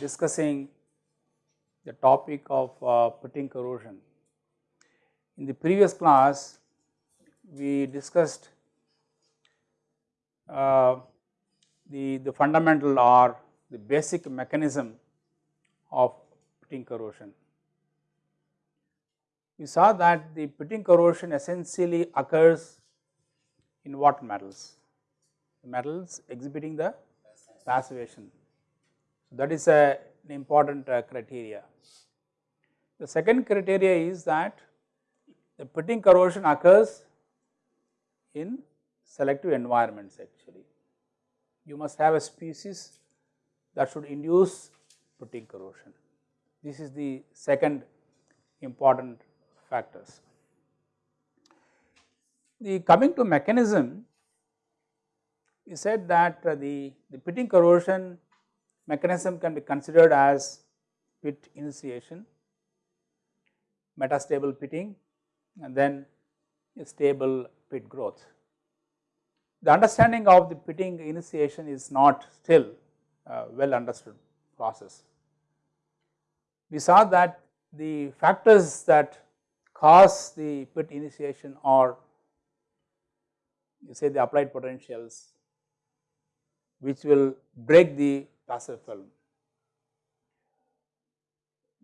discussing the topic of uh, pitting corrosion. In the previous class, we discussed uh, the, the fundamental or the basic mechanism of pitting corrosion. We saw that the pitting corrosion essentially occurs in what metals? Metals exhibiting the passivation So, that is a, an important uh, criteria. The second criteria is that the pitting corrosion occurs in selective environments actually. You must have a species that should induce pitting corrosion. This is the second important factors. The coming to mechanism, we said that uh, the, the pitting corrosion mechanism can be considered as pit initiation, metastable pitting and then stable pit growth. The understanding of the pitting initiation is not still uh, well understood process. We saw that the factors that cause the pit initiation are you say the applied potentials which will break the passive film.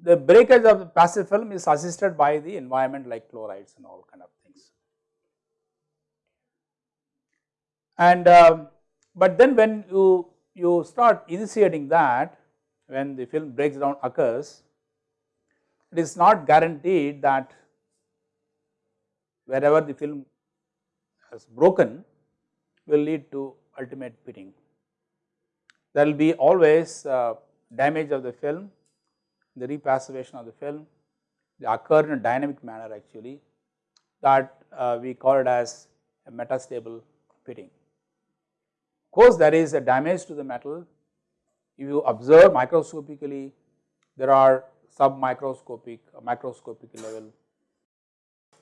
The breakage of the passive film is assisted by the environment like chlorides and all kind of things. And uh, but then when you you start initiating that when the film breaks down occurs, it is not guaranteed that wherever the film has broken will lead to ultimate pitting there will be always uh, damage of the film, the repassivation of the film, they occur in a dynamic manner actually that uh, we call it as a metastable pitting. Course, there is a damage to the metal. If you observe microscopically, there are submicroscopic, uh, microscopic level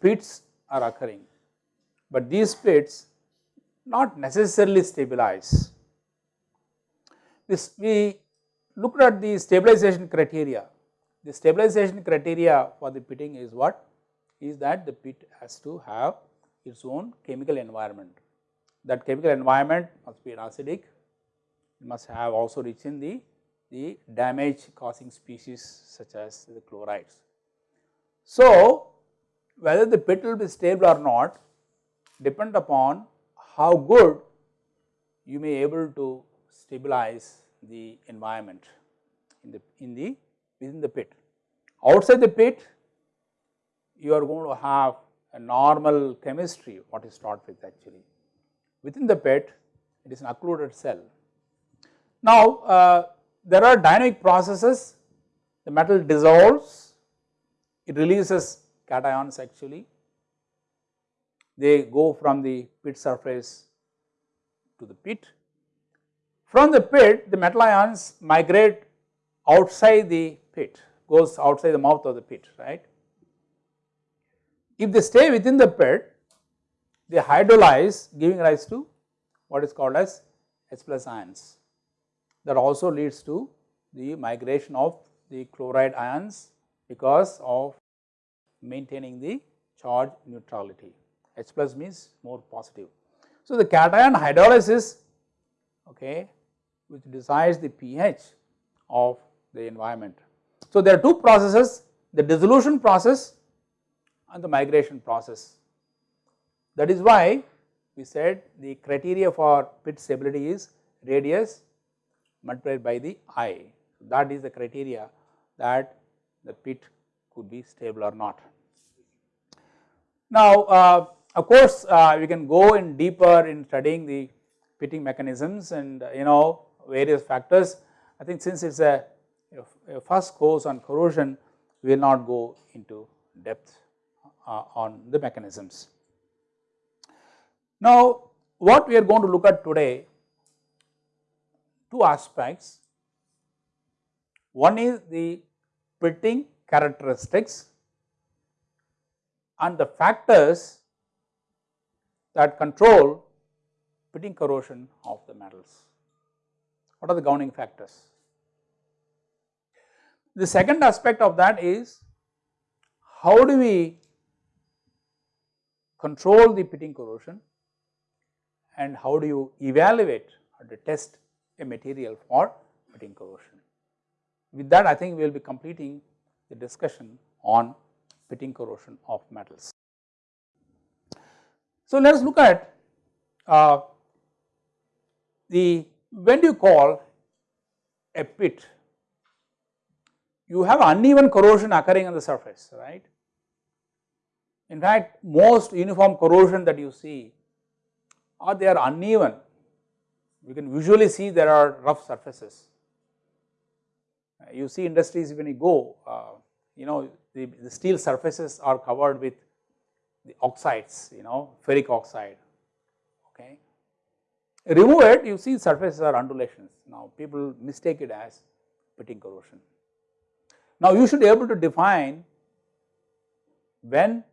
pits are occurring, but these pits not necessarily stabilize this we looked at the stabilization criteria. The stabilization criteria for the pitting is what? Is that the pit has to have its own chemical environment. That chemical environment must be an acidic, it must have also rich in the, the damage causing species such as the chlorides. So, whether the pit will be stable or not depend upon how good you may able to stabilize the environment in the in the within the pit. Outside the pit you are going to have a normal chemistry what is start with actually. Within the pit it is an occluded cell. Now uh, there are dynamic processes the metal dissolves it releases cations actually they go from the pit surface to the pit from the pit the metal ions migrate outside the pit goes outside the mouth of the pit right. If they stay within the pit they hydrolyze giving rise to what is called as H plus ions that also leads to the migration of the chloride ions because of maintaining the charge neutrality H plus means more positive. So, the cation hydrolysis okay which decides the pH of the environment. So, there are two processes the dissolution process and the migration process. That is why we said the criteria for pit stability is radius multiplied by the I. That is the criteria that the pit could be stable or not. Now, uh, of course, uh, we can go in deeper in studying the pitting mechanisms and uh, you know various factors. I think since it is a, a, first course on corrosion, we will not go into depth uh, on the mechanisms. Now, what we are going to look at today, two aspects. One is the pitting characteristics and the factors that control pitting corrosion of the metals. What are the governing factors? The second aspect of that is how do we control the pitting corrosion and how do you evaluate or to test a material for pitting corrosion. With that I think we will be completing the discussion on pitting corrosion of metals. So, let us look at uh, the when do you call a pit you have uneven corrosion occurring on the surface right. In fact, most uniform corrosion that you see or they are uneven you can visually see there are rough surfaces. You see industries when you go uh, you know the, the steel surfaces are covered with the oxides you know ferric oxide okay. Remove it you see surfaces are undulations now people mistake it as pitting corrosion. Now you should be able to define when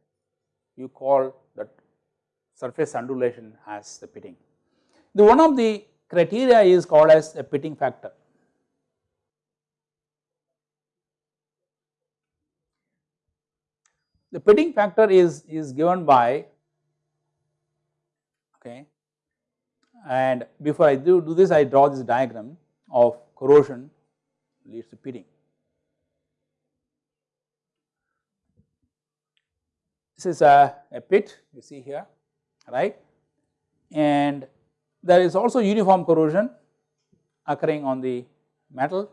you call surface undulation as the pitting. The one of the criteria is called as a pitting factor. The pitting factor is, is given by okay and before I do, do this I draw this diagram of corrosion leads to pitting. This is a, a pit you see here right? And there is also uniform corrosion occurring on the metal.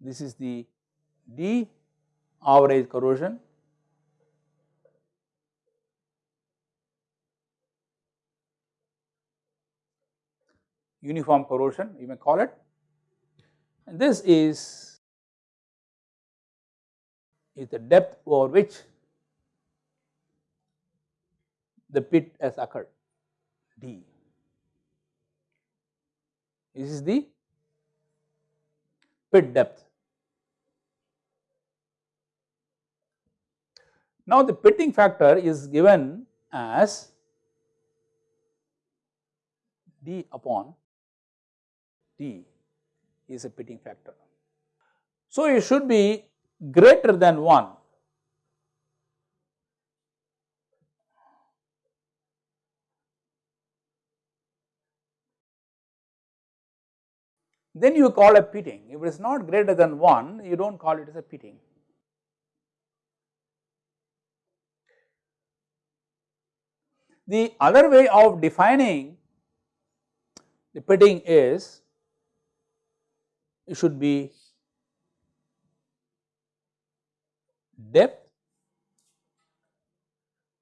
This is the D average corrosion. Uniform corrosion you may call it. And this is is the depth over which the pit has occurred D. This is the pit depth Now the pitting factor is given as d upon d is a pitting factor. So it should be greater than 1 then you call a pitting. If it is not greater than 1, you do not call it as a pitting. The other way of defining the pitting is it should be depth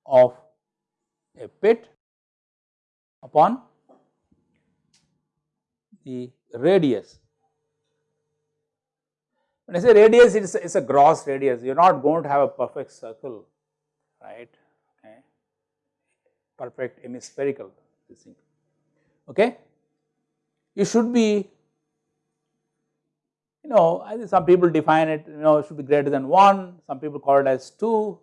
of a pit upon the radius. When I say radius it is, a gross radius you are not going to have a perfect circle right perfect hemispherical okay. It should be you know I think some people define it you know it should be greater than 1 some people call it as 2.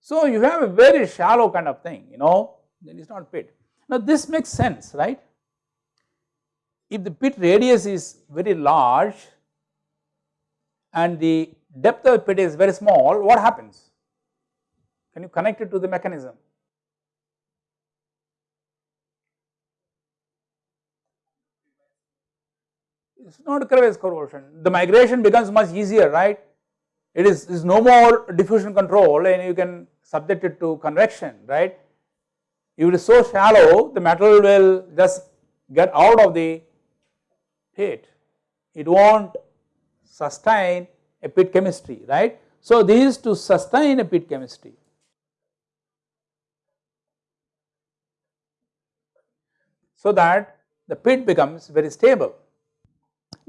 So you have a very shallow kind of thing you know then it is not pit. Now this makes sense right if the pit radius is very large and the depth of the pit is very small, what happens? Can you connect it to the mechanism? It is not a crevice corrosion, the migration becomes much easier, right? It is, is no more diffusion control and you can subject it to convection, right? If it is so shallow, the metal will just get out of the pit, it not sustain a pit chemistry right. So, this is to sustain a pit chemistry. So that the pit becomes very stable.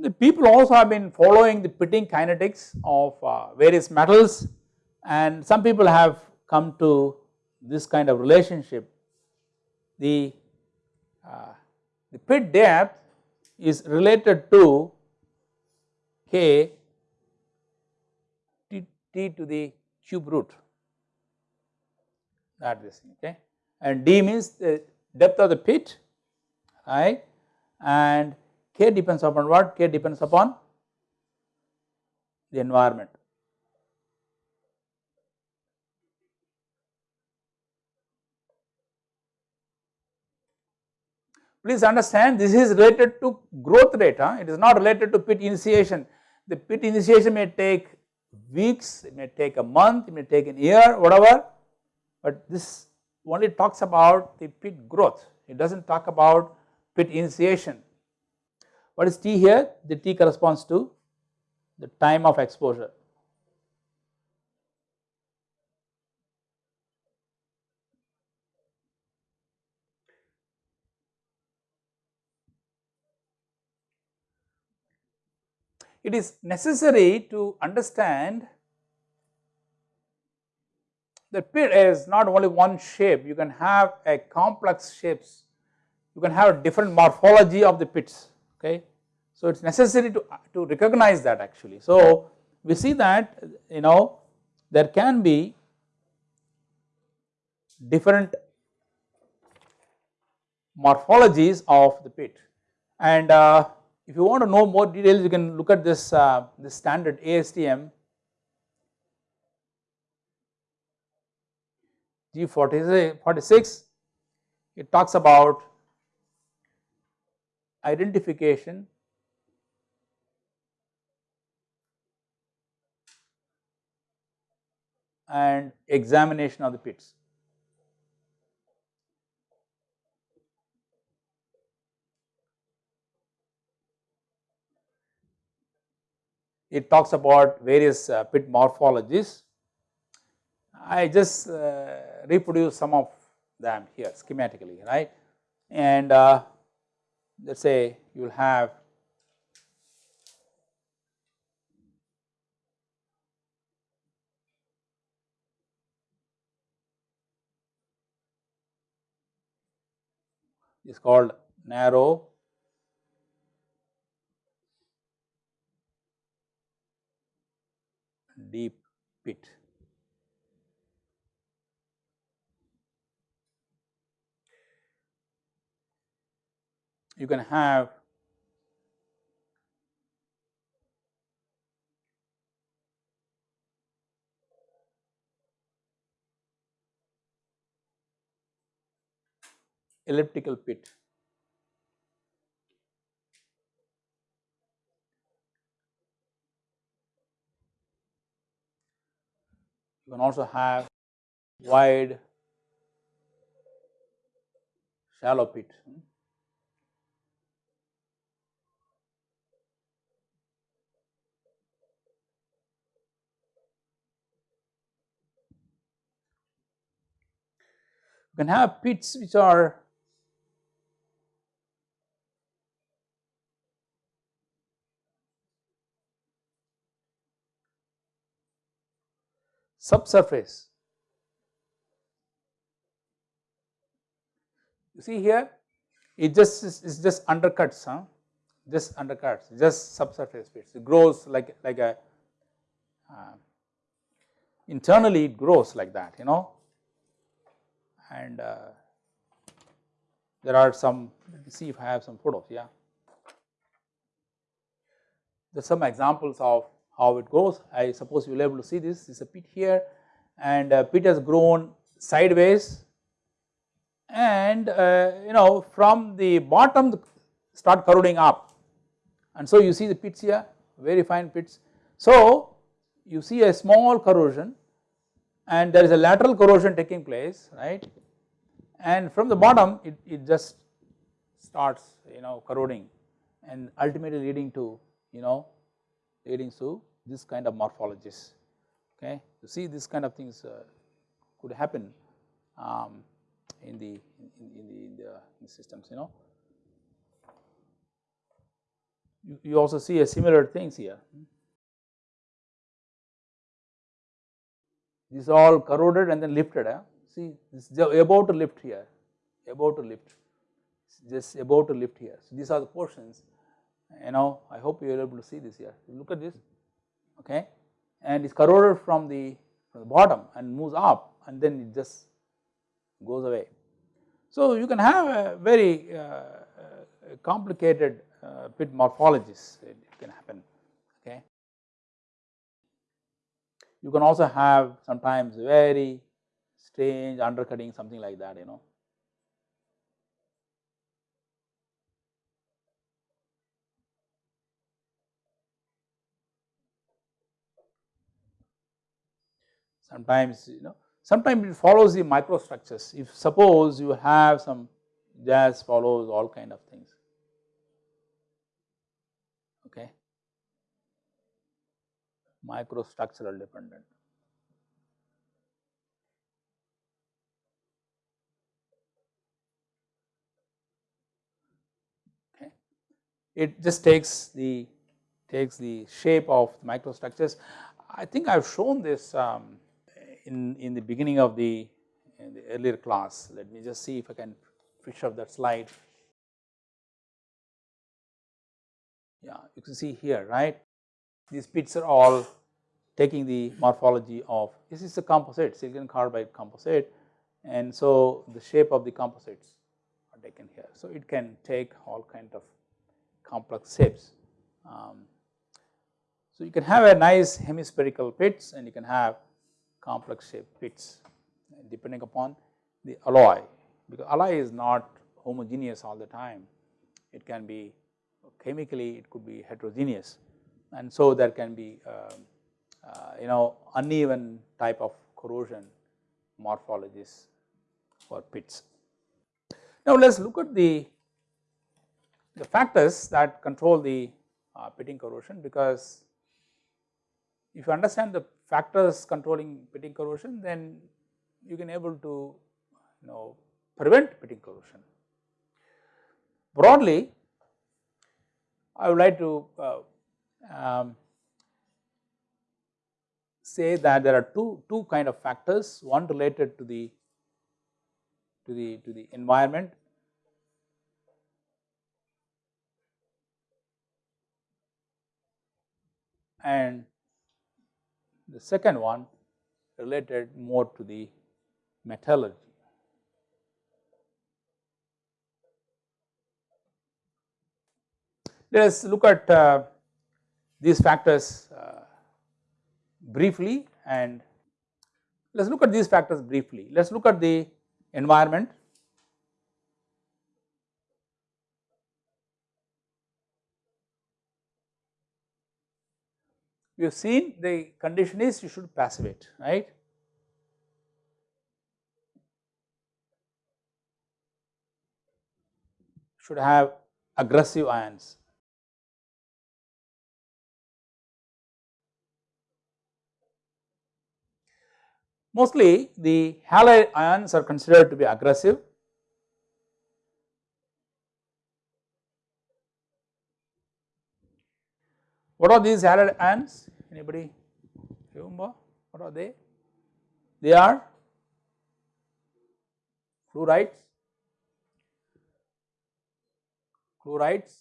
The people also have been following the pitting kinetics of uh, various metals and some people have come to this kind of relationship. The, uh, the pit depth is related to k t, t to the cube root. That is okay. And d means the depth of the pit right? And k depends upon what k depends upon the environment Please understand this is related to growth rate, huh? it is not related to pit initiation. The pit initiation may take weeks, it may take a month, it may take a year, whatever, but this only talks about the pit growth, it does not talk about pit initiation. What is T here? The T corresponds to the time of exposure. it is necessary to understand the pit is not only one shape, you can have a complex shapes, you can have a different morphology of the pits, okay. So, it is necessary to, to recognize that actually. So, we see that you know there can be different morphologies of the pit and uh, if you want to know more details, you can look at this, uh, this standard ASTM G46, it talks about identification and examination of the pits. it talks about various uh, pit morphologies. I just uh, reproduce some of them here schematically, right. And uh, let us say you will have is called narrow deep pit. You can have elliptical pit. You can also have wide shallow pit. Can have pits which are subsurface. You see here it just is just undercuts, huh? just undercuts, just subsurface pits It grows like like a uh, internally it grows like that, you know, and uh, there are some. Let me see if I have some photos. Yeah, there's some examples of how it goes. I suppose you will be able to see this, this is a pit here and uh, pit has grown sideways and uh, you know from the bottom start corroding up and so you see the pits here very fine pits. So you see a small corrosion and there is a lateral corrosion taking place right and from the bottom it, it just starts you know corroding and ultimately leading to you know leading to this kind of morphologies okay. You see this kind of things uh, could happen um, in, the, in, in, the, in, the, in the systems you know. You, you also see a similar things here. These are all corroded and then lifted. Eh? see this is about to lift here, about to lift, just about to lift here. So, these are the portions you know I hope you are able to see this here, look at this okay and it's corroded from the, from the bottom and moves up and then it just goes away. So, you can have a very uh, uh complicated uh, pit morphologies it, it can happen okay. You can also have sometimes very strange undercutting something like that you know. Sometimes you know sometimes it follows the microstructures if suppose you have some jas follows all kind of things okay microstructural dependent it just takes the takes the shape of the microstructures i think i have shown this um, in, in the beginning of the, the earlier class. Let me just see if I can fish up that slide. Yeah, you can see here, right. These pits are all taking the morphology of this is a composite silicon carbide composite and so the shape of the composites are taken here. So, it can take all kind of complex shapes. Um, so, you can have a nice hemispherical pits and you can have complex shaped pits depending upon the alloy because alloy is not homogeneous all the time. It can be chemically it could be heterogeneous and so there can be uh, you know uneven type of corrosion morphologies for pits. Now let us look at the, the factors that control the uh, pitting corrosion because if you understand the factors controlling pitting corrosion then you can able to you know prevent pitting corrosion. Broadly I would like to uh, um, say that there are two, two kind of factors one related to the to the to the environment and the second one related more to the metallurgy. Let us look at uh, these factors uh, briefly and let us look at these factors briefly. Let us look at the environment we have seen the condition is you should passivate right. Should have aggressive ions. Mostly the halide ions are considered to be aggressive What are these halide ions? Anybody remember what are they? They are fluorides, chlorides,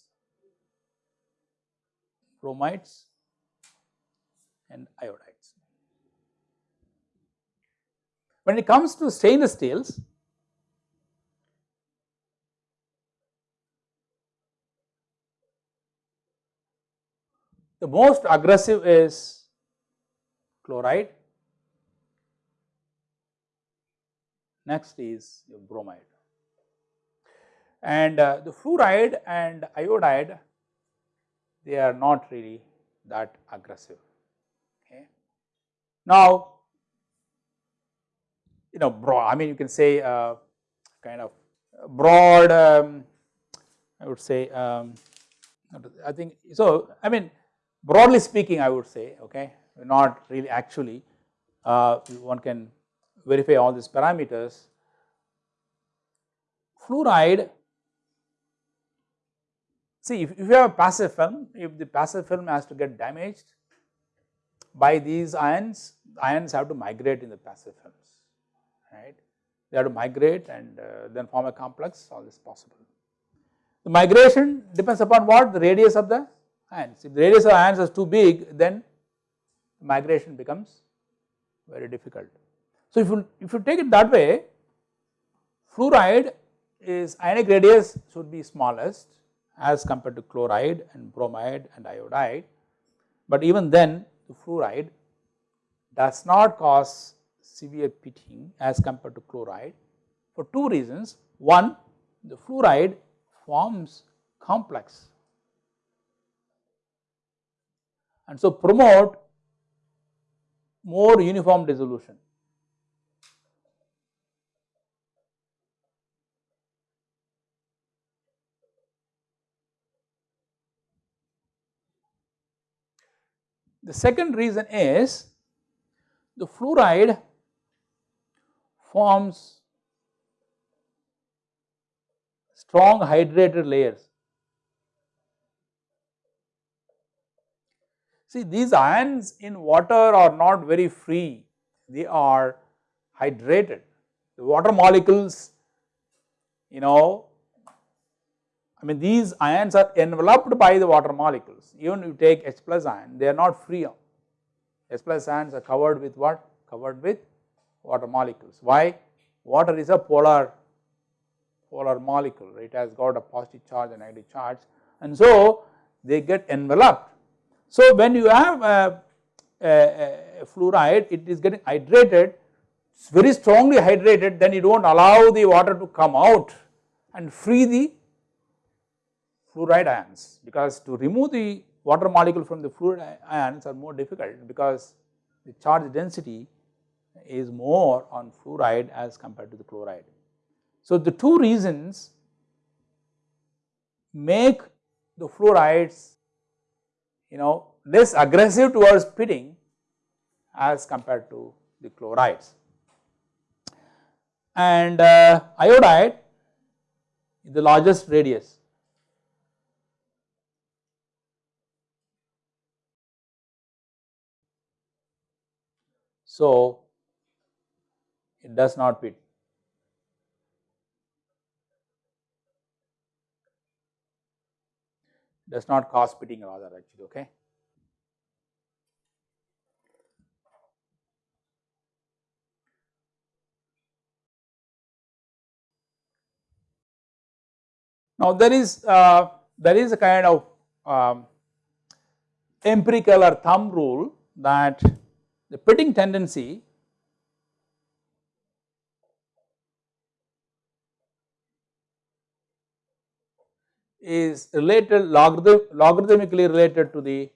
bromides and iodides. When it comes to stainless steels, The most aggressive is chloride, next is bromide. And uh, the fluoride and iodide they are not really that aggressive. Okay. Now, you know broad I mean you can say uh, kind of broad um, I would say um, I think so I mean broadly speaking I would say okay not really actually uh, one can verify all these parameters. Fluoride see if, if you have a passive film if the passive film has to get damaged by these ions ions have to migrate in the passive films right they have to migrate and uh, then form a complex all this possible. The migration depends upon what the radius of the ions. If the radius of ions is too big then migration becomes very difficult. So if you if you take it that way fluoride is ionic radius should be smallest as compared to chloride and bromide and iodide but even then the fluoride does not cause severe pitting as compared to chloride for two reasons. One the fluoride forms complex and so promote more uniform dissolution. The second reason is the fluoride forms strong hydrated layers. See these ions in water are not very free, they are hydrated. The water molecules you know I mean these ions are enveloped by the water molecules even you take H plus ion they are not free H plus ions are covered with what covered with water molecules. Why? Water is a polar polar molecule it has got a positive charge and negative charge and so they get enveloped. So when you have a, a, a fluoride it is getting hydrated very strongly hydrated then you do not allow the water to come out and free the fluoride ions because to remove the water molecule from the fluoride ions are more difficult because the charge density is more on fluoride as compared to the chloride. So the two reasons make the fluorides you know less aggressive towards pitting as compared to the chlorides. And uh, iodide the largest radius So, it does not pit. does not cause pitting rather actually okay. Now there is uh, there is a kind of um, empirical or thumb rule that the pitting tendency is related logarithm, logarithmically related to the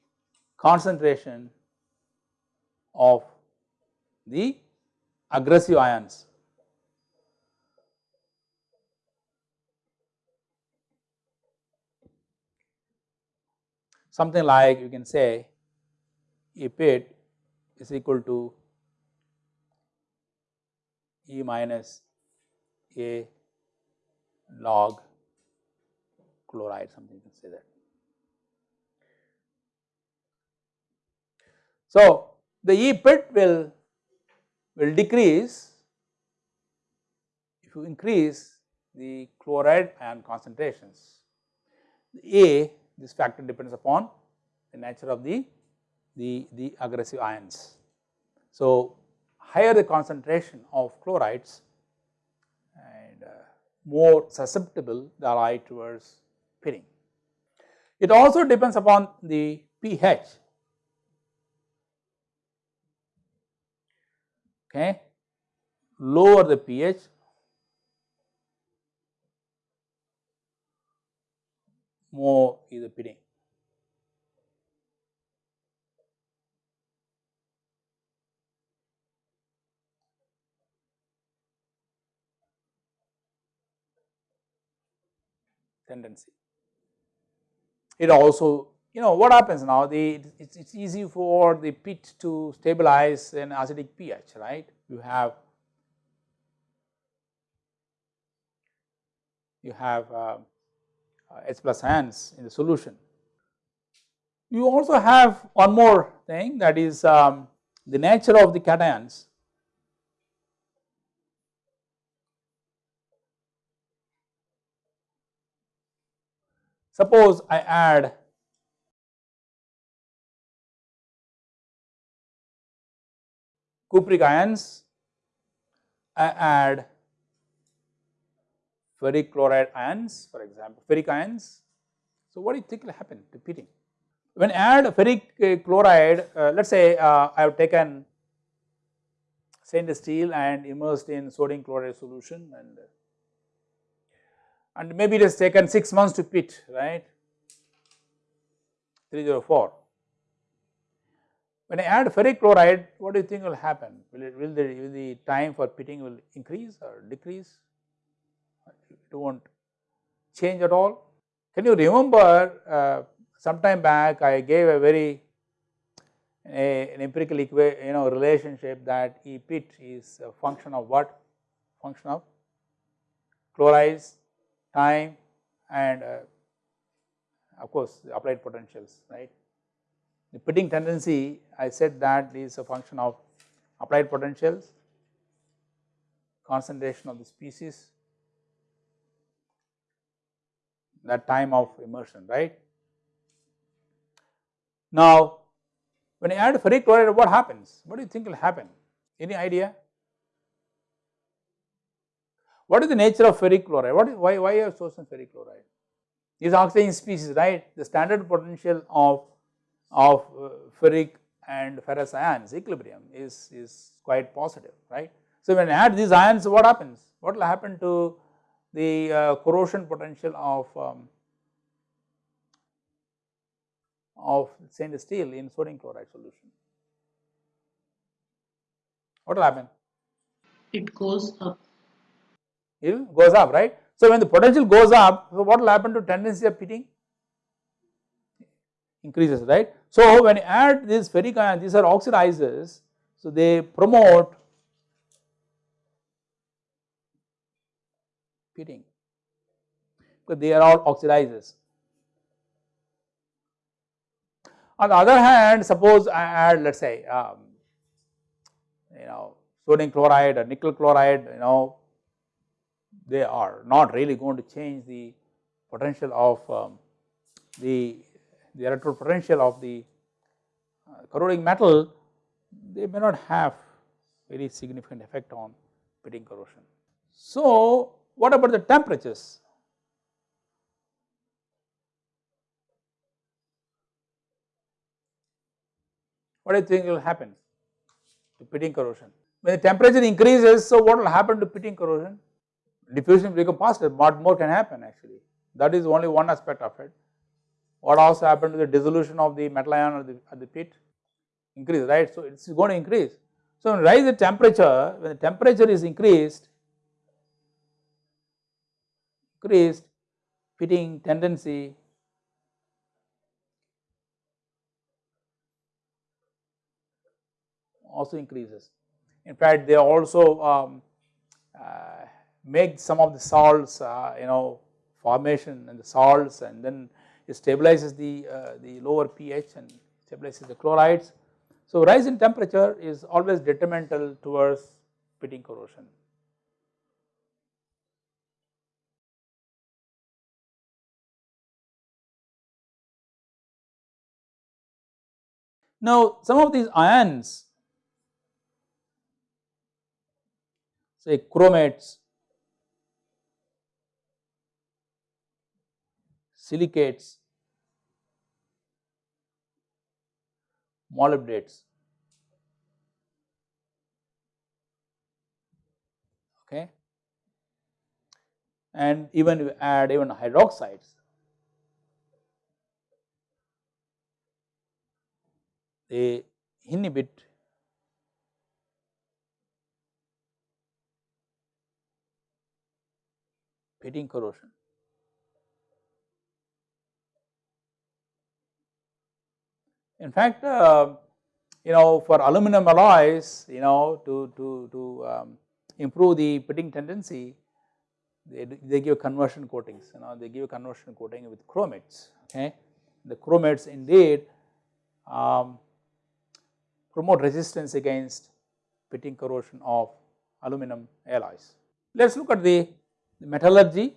concentration of the aggressive ions. Something like you can say a pit is equal to E minus A log chloride something you can say that. So, the E pit will will decrease if you increase the chloride ion concentrations. A this factor depends upon the nature of the the, the aggressive ions. So, higher the concentration of chlorides and uh, more susceptible the lie towards It also depends upon the pH. Okay, lower the pH more is the pitting. tendency. It also you know what happens now the it's, it's easy for the pit to stabilize an acidic pH right you have you have uh, H plus ions in the solution. You also have one more thing that is um, the nature of the cations Suppose I add cupric ions, I add ferric chloride ions for example, ferric ions. So, what do you think will happen repeating? When I add ferric uh, chloride, uh, let us say uh, I have taken stainless steel and immersed in sodium chloride solution and and maybe it has taken 6 months to pit right? 304. When I add ferric chloride what do you think will happen? Will it will the, will the time for pitting will increase or decrease? It not change at all. Can you remember uh, sometime back I gave a very a, an empirical you know relationship that E pit is a function of what? Function of chlorides time and uh, of course applied potentials right. The pitting tendency I said that is a function of applied potentials, concentration of the species, that time of immersion right. Now when you add ferric chloride what happens? What do you think will happen? Any idea? What is the nature of ferric chloride? What is, why, why have chosen ferric chloride? Is oxygen species, right? The standard potential of, of uh, ferric and ferrous ions equilibrium is, is quite positive, right. So, when you add these ions, what happens? What will happen to the uh, corrosion potential of um, of stainless steel in sodium chloride solution? What will happen? It goes up it goes up right. So, when the potential goes up so what will happen to tendency of pitting increases right. So, when you add these ferric ions these are oxidizers so they promote pitting because they are all oxidizers. On the other hand suppose I add let us say um, you know sodium chloride or nickel chloride you know they are not really going to change the potential of um, the, the electrode potential of the uh, corroding metal, they may not have very significant effect on pitting corrosion. So, what about the temperatures? What do you think will happen to pitting corrosion? When the temperature increases, so what will happen to pitting corrosion? Diffusion become faster, but more can happen actually. That is only one aspect of it. What also happened to the dissolution of the metal ion at the, at the pit? Increase, right? So, it is going to increase. So, when rise the temperature, when the temperature is increased, increased pitting tendency also increases. In fact, they also um, uh, make some of the salts uh, you know formation and the salts and then it stabilizes the, uh, the lower pH and stabilizes the chlorides. So, rise in temperature is always detrimental towards pitting corrosion. Now, some of these ions say chromates silicates, molybdates. Okay. And even you add even hydroxides, they inhibit pitting corrosion. In fact, uh, you know for aluminum alloys you know to, to, to um, improve the pitting tendency they, they give conversion coatings you know they give a conversion coating with chromates okay. The chromates indeed um, promote resistance against pitting corrosion of aluminum alloys. Let us look at the, the metallurgy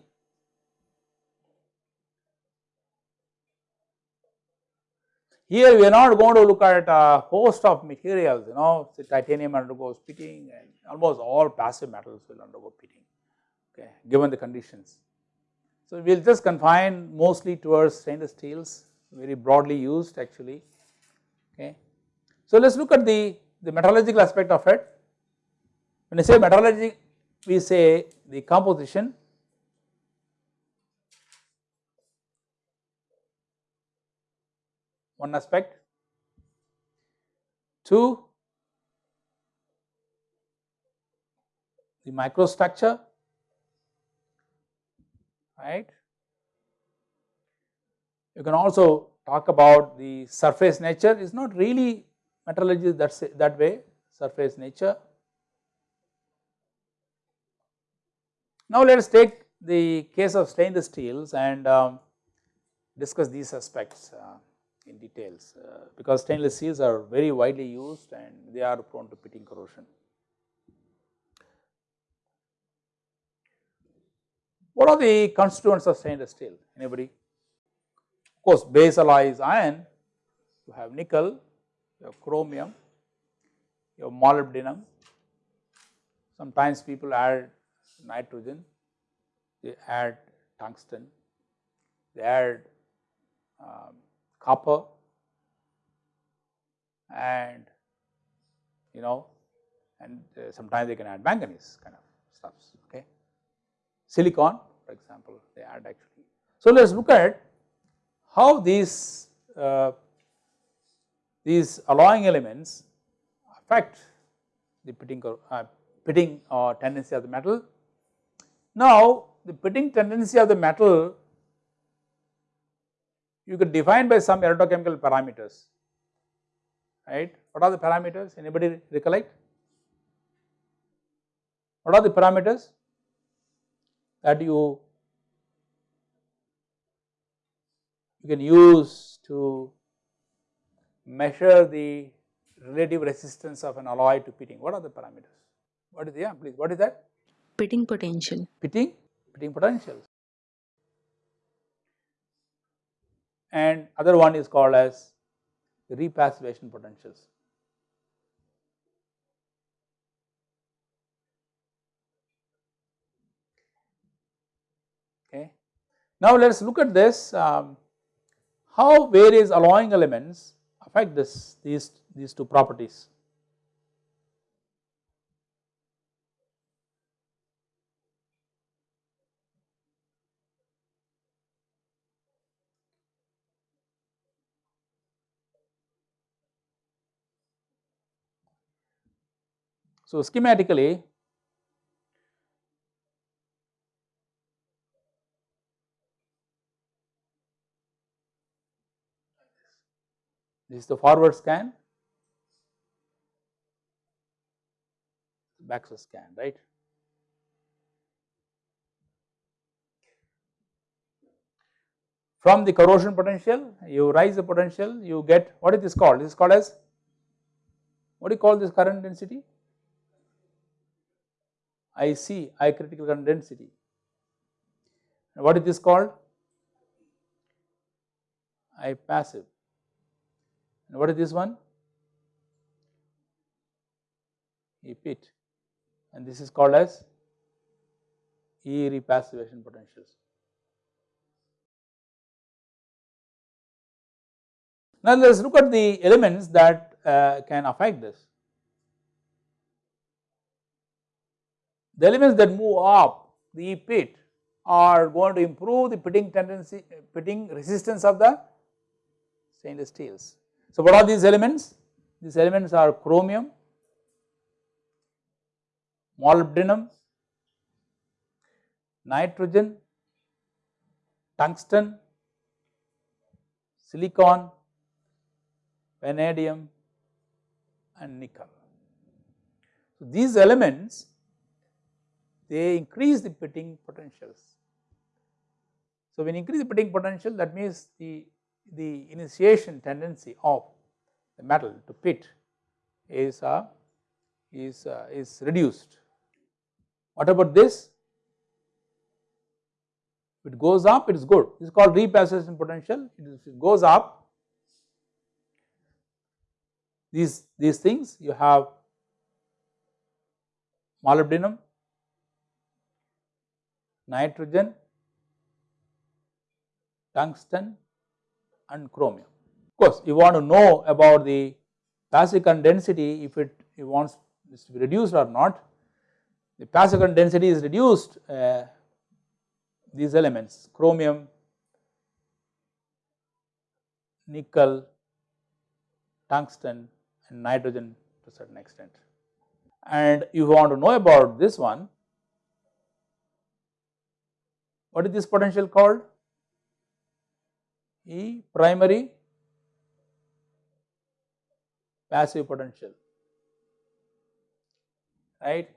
Here we are not going to look at a host of materials, you know, say titanium undergoes pitting and almost all passive metals will undergo pitting, okay, given the conditions. So we will just confine mostly towards stainless steels, very broadly used actually, okay. So let us look at the, the metallurgical aspect of it. When I say metallurgy, we say the composition one aspect. Two, the microstructure, right. You can also talk about the surface nature is not really metallurgy that's that way surface nature. Now let us take the case of stainless steels and um, discuss these aspects. Uh, in details uh, because stainless steels are very widely used and they are prone to pitting corrosion. What are the constituents of stainless steel? Anybody? Of course, base alloy is iron, you have nickel, you have chromium, you have molybdenum. Sometimes people add nitrogen, they add tungsten, they add um, copper and you know and uh, sometimes they can add manganese kind of stuffs okay. Silicon for example they add actually. So let us look at how these uh, these alloying elements affect the pitting, uh, pitting or tendency of the metal. Now the pitting tendency of the metal you could define by some electrochemical parameters, right. What are the parameters? Anybody recollect? What are the parameters that you you can use to measure the relative resistance of an alloy to pitting? What are the parameters? What is the, yeah, please, what is that? Pitting potential. Pitting, pitting potentials. And other one is called as repassivation potentials. Okay. Now let us look at this um, how various alloying elements affect this these these two properties. So, schematically this is the forward scan, backward scan, right. From the corrosion potential, you rise the potential, you get what is this called? This is called as what do you call this current density? IC, I critical current density. What is this called? I passive. And what is this one? E pit. And this is called as E repassivation potentials. Now let us look at the elements that uh, can affect this. The elements that move up the pit are going to improve the pitting tendency, pitting resistance of the stainless steels. So, what are these elements? These elements are chromium, molybdenum, nitrogen, tungsten, silicon, vanadium and nickel. So, these elements they increase the pitting potentials. So, when increase the pitting potential that means the, the initiation tendency of the metal to pit is, uh, is, uh, is reduced. What about this? If it goes up it is good, this is called repassivation potential, if it goes up these, these things you have molybdenum, nitrogen, tungsten and chromium. Of course, you want to know about the passive current density if it, it wants this to be reduced or not. The passive current density is reduced uh, these elements chromium, nickel, tungsten and nitrogen to a certain extent. And you want to know about this one, what is this potential called? E primary passive potential, right.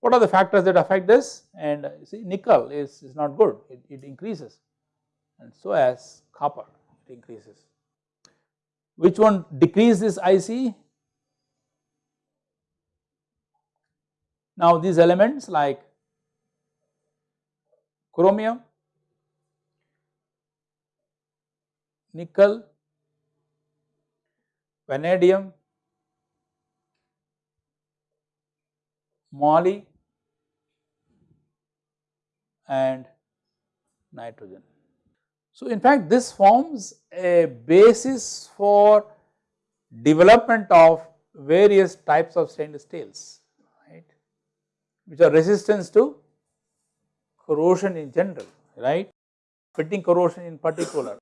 What are the factors that affect this? And you see nickel is, is not good, it, it increases and so as copper it increases. Which one decreases this IC? Now these elements like chromium, nickel, vanadium, moly and nitrogen. So, in fact this forms a basis for development of various types of stainless steels right which are resistance to corrosion in general right pitting corrosion in particular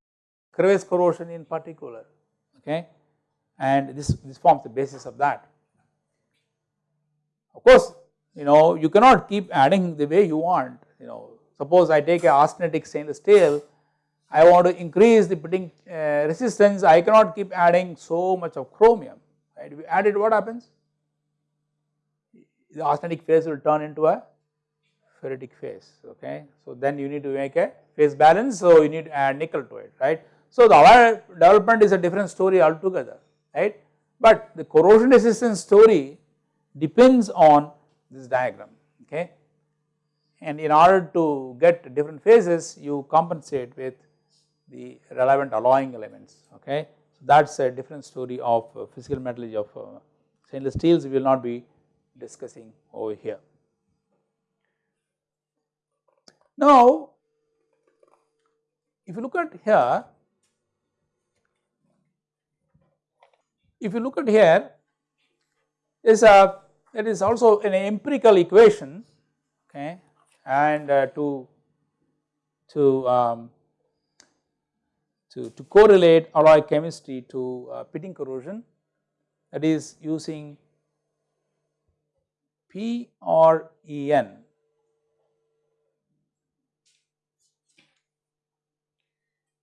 crevice corrosion in particular okay and this this forms the basis of that of course you know you cannot keep adding the way you want you know suppose I take a austenitic stainless steel I want to increase the pitting uh, resistance, I cannot keep adding so much of chromium, right. If you add it, what happens? The austenitic phase will turn into a ferritic phase, okay. So then you need to make a phase balance, so you need to add nickel to it, right. So the our development is a different story altogether, right. But the corrosion resistance story depends on this diagram, okay. And in order to get different phases, you compensate with the relevant alloying elements okay. So that is a different story of physical metallurgy of uh, stainless steels we will not be discussing over here. Now if you look at here, if you look at here is a also an empirical equation okay and uh, to to um, to, to correlate alloy chemistry to uh, pitting corrosion that is using P or En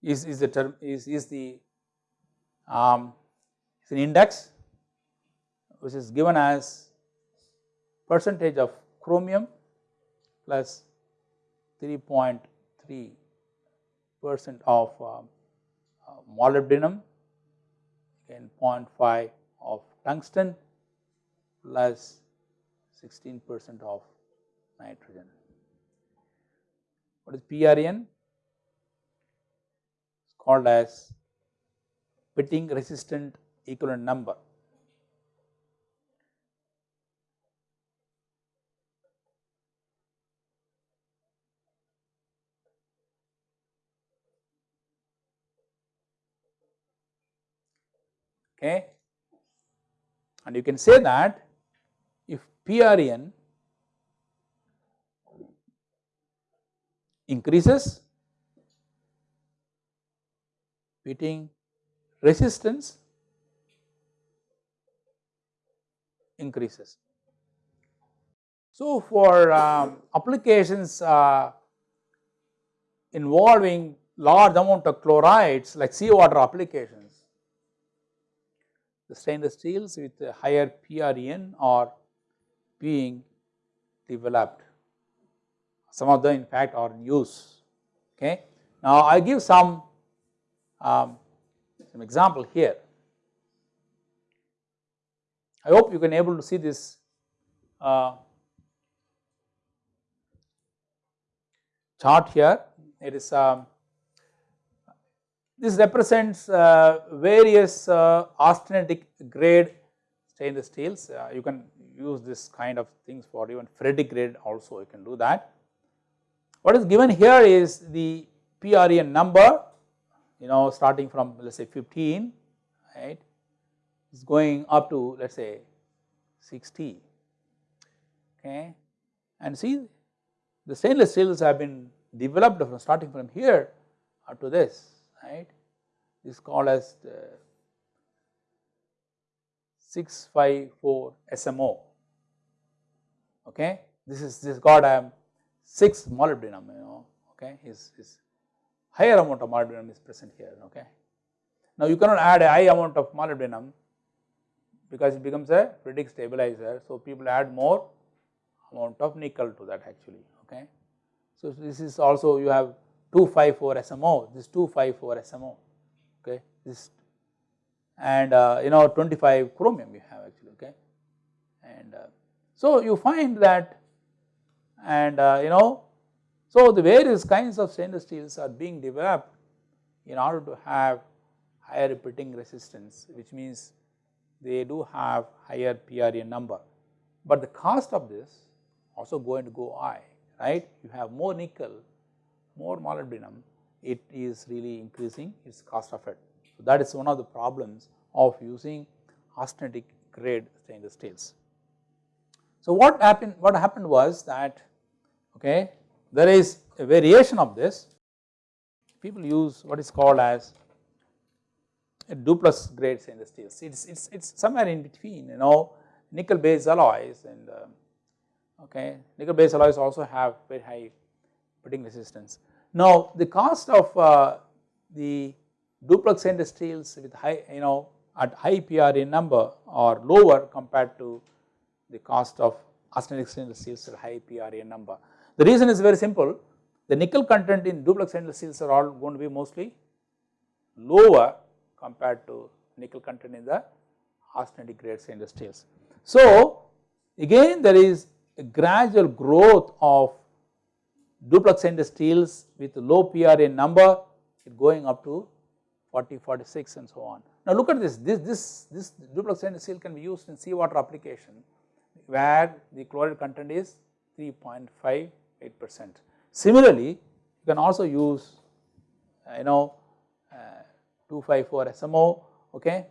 is, is the term is, is the um, is an index which is given as percentage of chromium plus 3.3 percent of um, molybdenum again 0.5 of tungsten plus 16 percent of nitrogen. What is PRN? Called as pitting resistant equivalent number. okay. And you can say that if PRN increases, pitting resistance increases. So, for um, applications uh, involving large amount of chlorides like seawater applications, the stainless steels with higher PRN are being developed. Some of them in fact are in use. Okay. Now I give some um, some example here. I hope you can able to see this uh, chart here. It is um, this represents uh, various uh, austenitic grade stainless steels. Uh, you can use this kind of things for even ferritic grade also you can do that. What is given here is the PREN number you know starting from let us say 15 right is going up to let us say 60 okay. And see the stainless steels have been developed from starting from here up to this right. This is called as 654 SMO okay. This is this got a um, 6 molybdenum you know okay. Is, is higher amount of molybdenum is present here okay. Now you cannot add a high amount of molybdenum because it becomes a ferritic stabilizer so people add more amount of nickel to that actually okay. So this is also you have 254 SMO this 254 SMO okay this and uh, you know 25 chromium you have actually okay and uh, so you find that and uh, you know so the various kinds of stainless steels are being developed in order to have higher repeating resistance which means they do have higher PREN number but the cost of this also going to go high right you have more nickel more molybdenum it is really increasing its cost of it. So that is one of the problems of using austenitic grade stainless steels. So what happened what happened was that okay there is a variation of this. People use what is called as a duplex grade stainless steels it's it's it's somewhere in between you know nickel based alloys and uh, okay nickel based alloys also have very high pitting resistance. Now the cost of uh, the duplex stainless steels with high you know at high PRA number or lower compared to the cost of austenitic stainless steels at high PRA number. The reason is very simple the nickel content in duplex stainless steels are all going to be mostly lower compared to nickel content in the austenitic grade stainless steels. So again there is a gradual growth of duplex stainless steels with low PREN number going up to 40, 46 and so on. Now look at this, this, this, this duplex stainless steel can be used in seawater application where the chloride content is 3.58 percent. Similarly, you can also use uh, you know uh, 254 SMO okay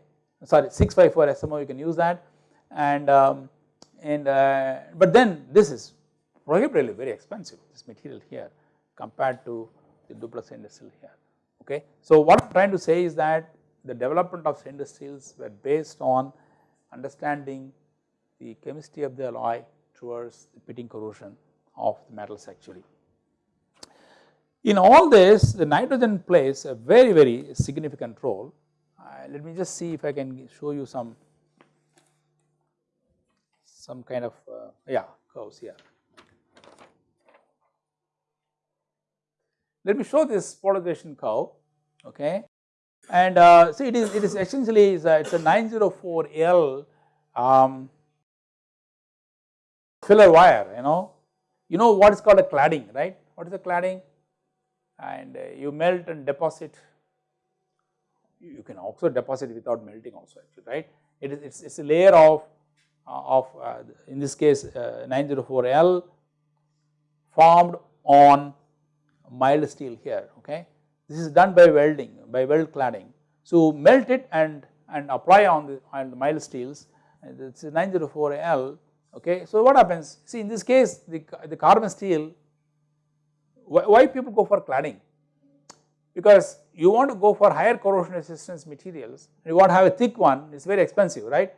sorry 654 SMO you can use that and um, and uh, but then this is prohibitively very expensive this material here compared to the duplex stainless steel here okay. So what I am trying to say is that the development of stainless steels were based on understanding the chemistry of the alloy towards the pitting corrosion of the metals actually. In all this the nitrogen plays a very very significant role. Uh, let me just see if I can show you some some kind of uh, yeah curves here. Let me show this polarization curve okay and uh, see it is it is essentially is a, it's a 904L um, filler wire you know you know what is called a cladding right? What is a cladding? And uh, you melt and deposit. You can also deposit without melting also actually right? It is it's, it's a layer of uh, of uh, in this case uh, 904L formed on mild steel here okay? This is done by welding by weld cladding. So melt it and and apply on the on the mild steels. It's 904L okay so what happens? See in this case the the carbon steel why, why people go for cladding? Because you want to go for higher corrosion resistance materials you want to have a thick one it's very expensive right?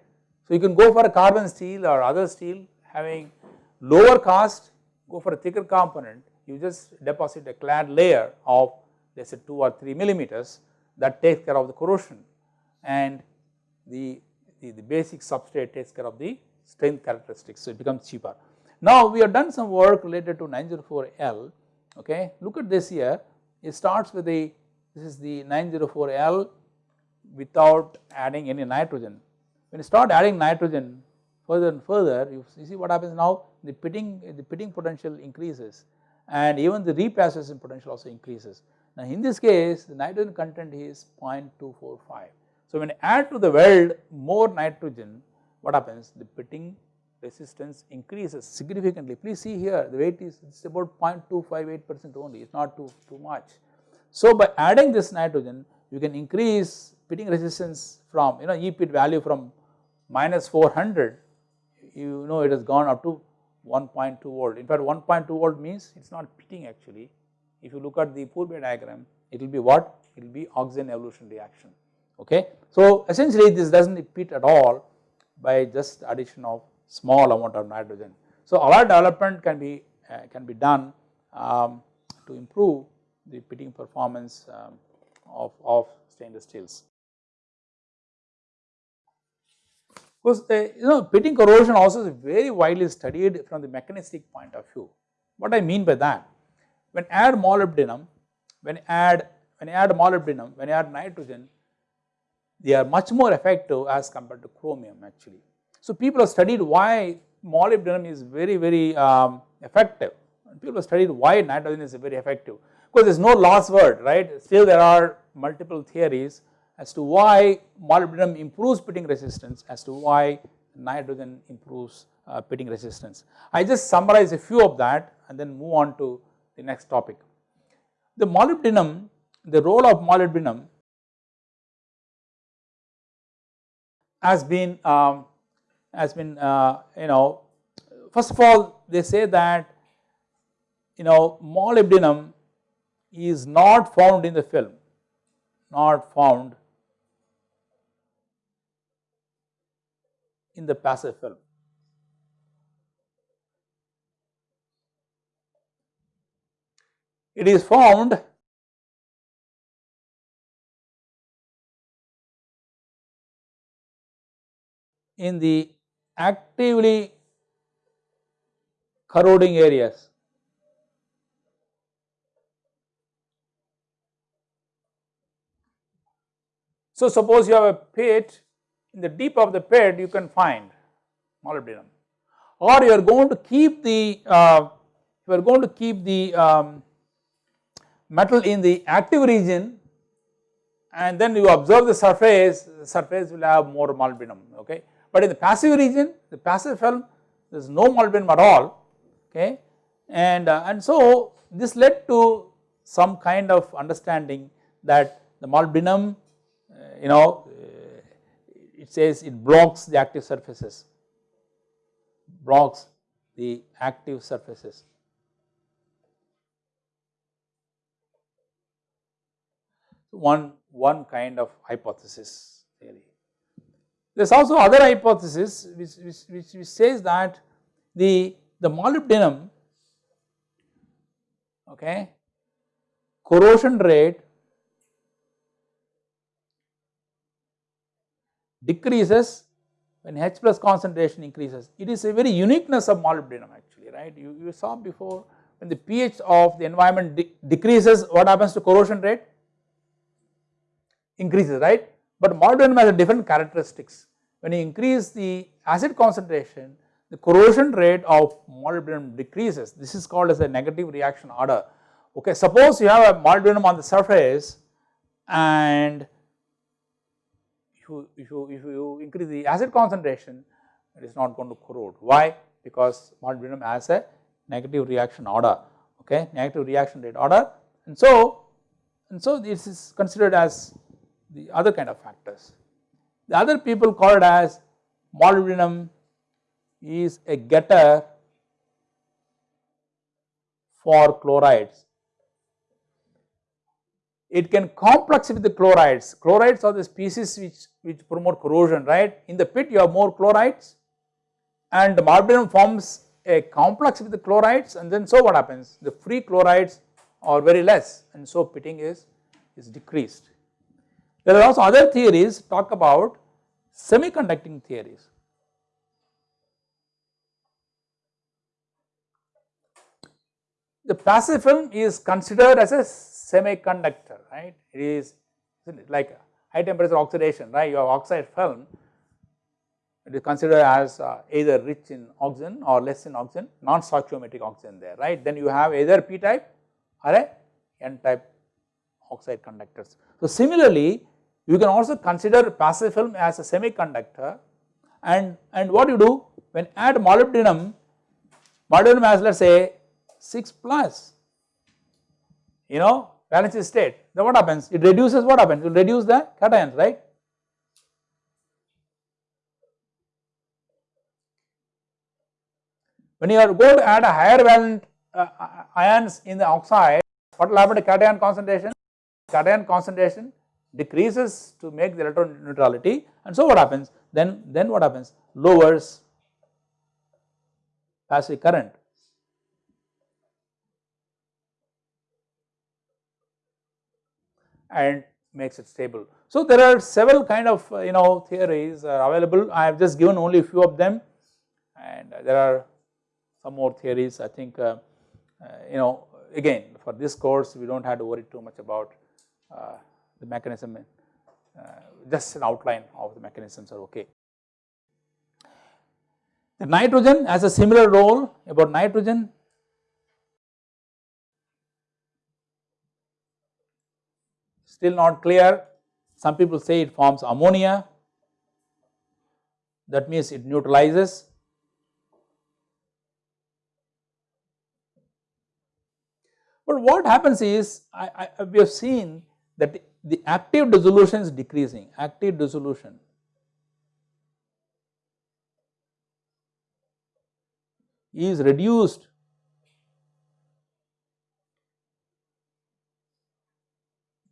So you can go for a carbon steel or other steel having lower cost go for a thicker component. You just deposit a clad layer of let us say 2 or 3 millimeters that takes care of the corrosion. And the, the, the basic substrate takes care of the strength characteristics so it becomes cheaper. Now we have done some work related to 904L okay look at this here it starts with the this is the 904L without adding any nitrogen when you start adding nitrogen further and further you, you see what happens now the pitting the pitting potential increases and even the repassivation potential also increases. Now in this case the nitrogen content is 0.245. So when you add to the weld more nitrogen what happens the pitting resistance increases significantly. Please see here the weight is it's about 0.258 percent only it's not too, too much. So by adding this nitrogen you can increase pitting resistance from you know E pit value from minus 400 you know it has gone up to 1.2 volt. In fact 1.2 volt means it is not pitting actually. If you look at the Pourbaix diagram it will be what? It will be oxygen evolution reaction okay. So essentially this does not pit at all by just addition of small amount of nitrogen. So our development can be uh, can be done um, to improve the pitting performance um, of, of stainless steels. Because you know pitting corrosion also is very widely studied from the mechanistic point of view. What I mean by that? When add molybdenum, when add when add molybdenum, when add nitrogen, they are much more effective as compared to chromium actually. So people have studied why molybdenum is very very um, effective. People have studied why nitrogen is very effective because there is no last word right. Still there are multiple theories as to why molybdenum improves pitting resistance, as to why nitrogen improves uh, pitting resistance. I just summarize a few of that and then move on to the next topic. The molybdenum, the role of molybdenum has been um, has been uh, you know first of all they say that you know molybdenum is not found in the film not found in the passive film. It is found in the actively corroding areas. So, suppose you have a pit in the deep of the pit you can find molybdenum or you are going to keep the uh, you are going to keep the um, metal in the active region and then you observe the surface the surface will have more molybdenum okay but in the passive region the passive film there is no molybdenum at all okay and uh, and so this led to some kind of understanding that the molybdenum uh, you know it says it blocks the active surfaces, blocks the active surfaces. One, one kind of hypothesis. There is also other hypothesis which, which, which, which says that the, the molybdenum okay, corrosion rate decreases when H plus concentration increases. It is a very uniqueness of molybdenum actually right. You, you saw before when the pH of the environment de decreases what happens to corrosion rate? Increases right. But molybdenum has a different characteristics. When you increase the acid concentration the corrosion rate of molybdenum decreases. This is called as a negative reaction order. Okay, suppose you have a molybdenum on the surface and you, if you, if you increase the acid concentration it is not going to corrode. Why? Because molybdenum has a negative reaction order, okay, negative reaction rate order and so, and so this is considered as the other kind of factors. The other people call it as molybdenum is a getter for chlorides it can complex with the chlorides. Chlorides are the species which, which promote corrosion, right. In the pit you have more chlorides and the molybdenum forms a complex with the chlorides and then so what happens? The free chlorides are very less and so pitting is, is decreased. There are also other theories talk about semiconducting theories. The passive film is considered as a semiconductor, right? It is like high temperature oxidation, right? You have oxide film. it is considered as uh, either rich in oxygen or less in oxygen, non-stoichiometric oxygen there, right. Then you have either p type or a n type oxide conductors. So similarly, you can also consider passive film as a semiconductor and, and what you do when add molybdenum, molybdenum has let us say 6 plus, you know valence state, then what happens? It reduces what happens? It will reduce the cations, right. When you are going to add a higher valent uh, ions in the oxide, what will happen to cation concentration? Cation concentration decreases to make the electron neutrality and so what happens? Then, then what happens? Lowers passive current. and makes it stable. So there are several kind of uh, you know theories are available. I have just given only a few of them and there are some more theories I think uh, uh, you know again for this course we do not have to worry too much about uh, the mechanism uh, just an outline of the mechanisms are okay. The nitrogen has a similar role about nitrogen. Still not clear. Some people say it forms ammonia. That means it neutralizes. But what happens is I, I, we have seen that the, active dissolution is decreasing, active dissolution. is reduced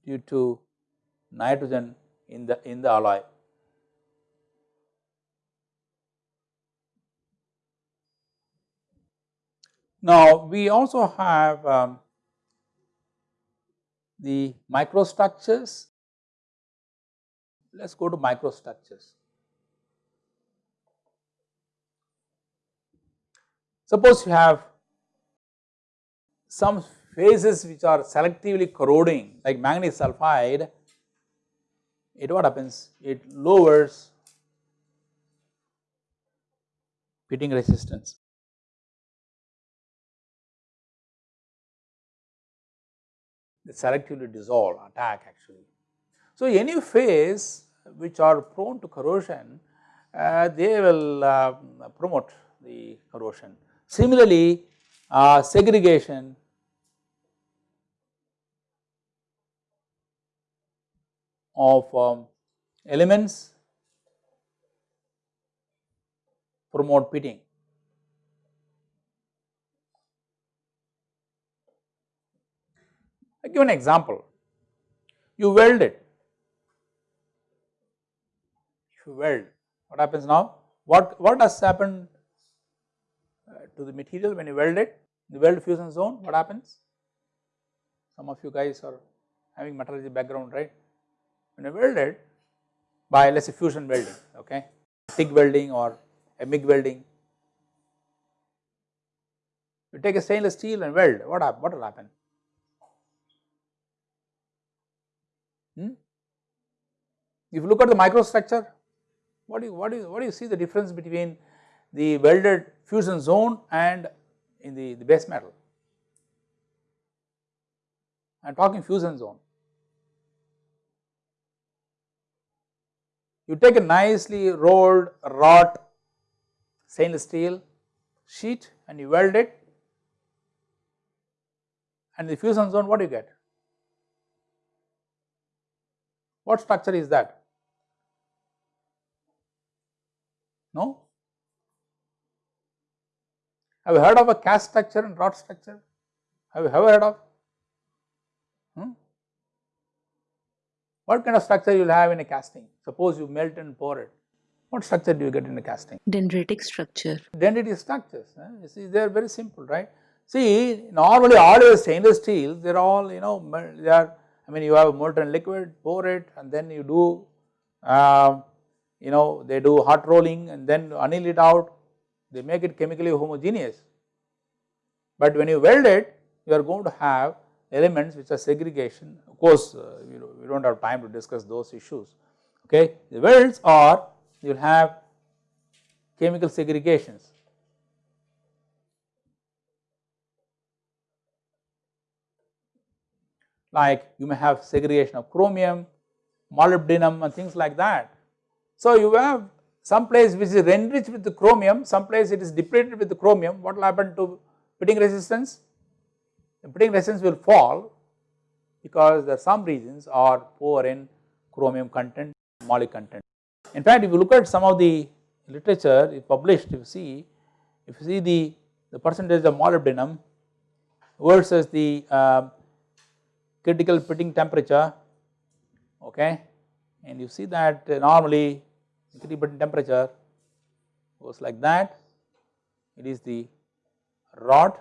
due to nitrogen in the in the alloy. Now we also have um, the microstructures. Let us go to microstructures. Suppose you have some phases which are selectively corroding like manganese sulphide, it what happens? It lowers pitting resistance. They selectively dissolve attack actually. So, any phase which are prone to corrosion uh, they will uh, promote the corrosion. Similarly, uh, segregation of um, elements promote pitting. I give an example, you weld it, you weld, what happens now? What, what has happened uh, to the material when you weld it? The weld fusion zone, what happens? Some of you guys are having metallurgy background, right? When you weld it by let us say fusion welding, okay, TIG welding or a MIG welding, you take a stainless steel and weld, what, what will happen? Hmm? If you look at the microstructure, what do you, what do you, what do you see the difference between the welded fusion zone and in the, the base metal? I am talking fusion zone. You take a nicely rolled wrought stainless steel sheet and you weld it and the fusion zone what do you get? What structure is that? No? Have you heard of a cast structure and wrought structure? Have you ever heard of? Hmm? What kind of structure you will have in a casting? Suppose you melt and pour it. What structure do you get in a casting? Dendritic structure. Dendritic structures. Eh? You see, they are very simple, right? See, normally all your stainless steel, they are all, you know, they are I mean you have a molten liquid, pour it and then you do uh, you know they do hot rolling and then anneal it out, they make it chemically homogeneous. But when you weld it, you are going to have elements which are segregation. Of course, uh, we do not have time to discuss those issues. Okay, the welds are you will have chemical segregations. Like you may have segregation of chromium, molybdenum and things like that. So you have some place which is enriched with the chromium, some place it is depleted with the chromium, what will happen to pitting resistance? The pitting resistance will fall because there are some regions are poor in chromium content, moly content. In fact, if you look at some of the literature published, if you see, if you see the, the percentage of molybdenum versus the uh, critical pitting temperature, okay, and you see that uh, normally critical pitting temperature goes like that, it is the rod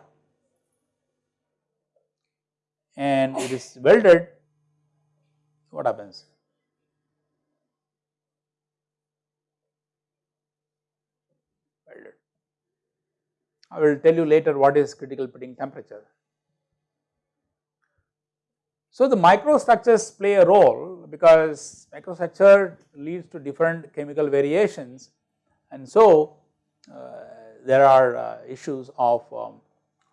and it is welded, what happens? Welded. I will tell you later what is critical pitting temperature. So the microstructures play a role because microstructure leads to different chemical variations and so uh, there are uh, issues of, um,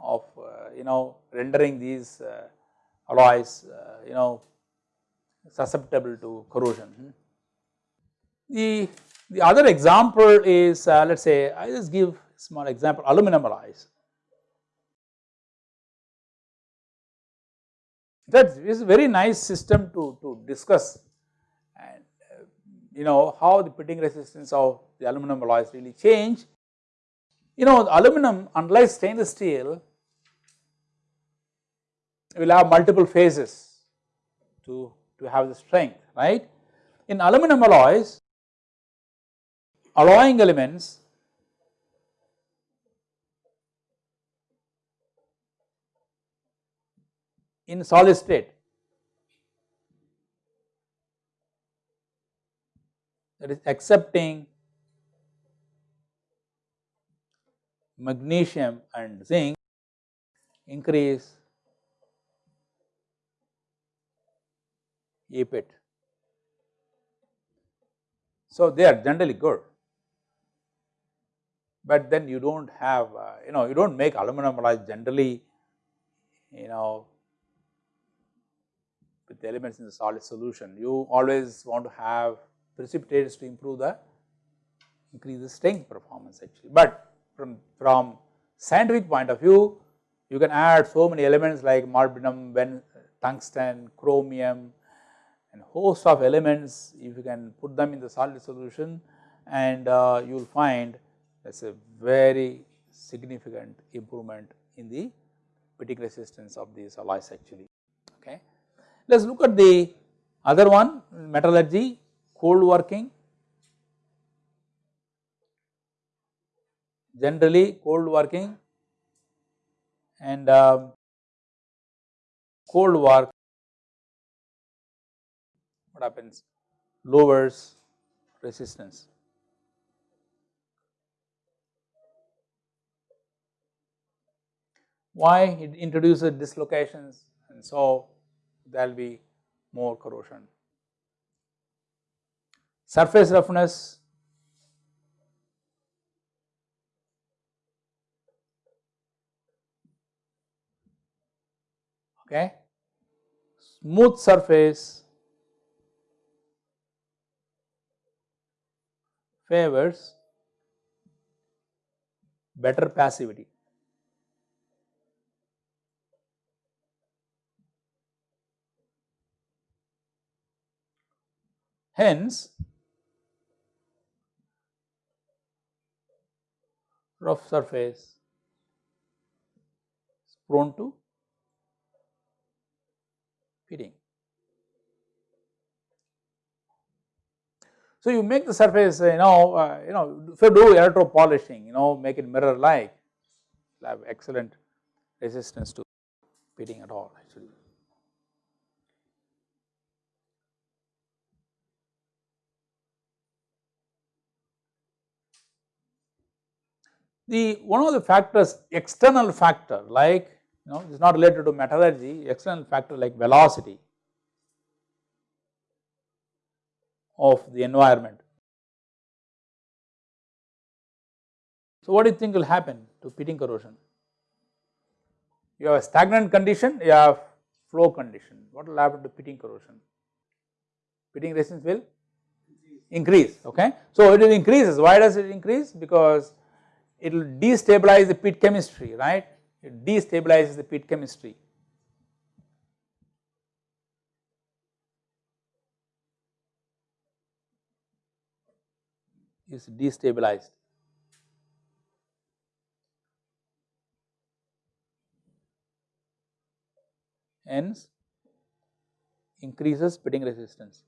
of uh, you know rendering these uh, alloys uh, you know susceptible to corrosion. The, the other example is uh, let us say I just give small example aluminum alloys. That is a very nice system to, to discuss and uh, you know how the pitting resistance of the aluminum alloys really change. You know aluminum unlike stainless steel will have multiple phases to, to have the strength right. In aluminum alloys alloying elements in solid state that is accepting magnesium and zinc increase APIT. So, they are generally good, but then you do not have uh, you know you do not make aluminum alloys generally you know with elements in the solid solution. You always want to have precipitates to improve the increase the strength performance actually, but from, from scientific point of view you can add so many elements like molybdenum, tungsten, chromium, and host of elements if you can put them in the solid solution and uh, you will find that is a very significant improvement in the pitting resistance of these alloys actually. Let us look at the other one metallurgy cold working generally cold working and uh, cold work what happens lowers resistance. Why it introduces dislocations and so there will be more corrosion. Surface roughness okay smooth surface favors better passivity. Hence, rough surface is prone to pitting. So you make the surface you know uh, you know you do electro polishing you know make it mirror like have excellent resistance to pitting at all actually. The one of the factors external factor like you know it is not related to metallurgy external factor like velocity of the environment. So what do you think will happen to pitting corrosion? You have a stagnant condition, you have flow condition. What will happen to pitting corrosion? Pitting resistance will increase, okay. So it will increases, why does it increase? Because it will destabilize the pit chemistry, right. It destabilizes the pit chemistry. Is destabilized. hence increases pitting resistance.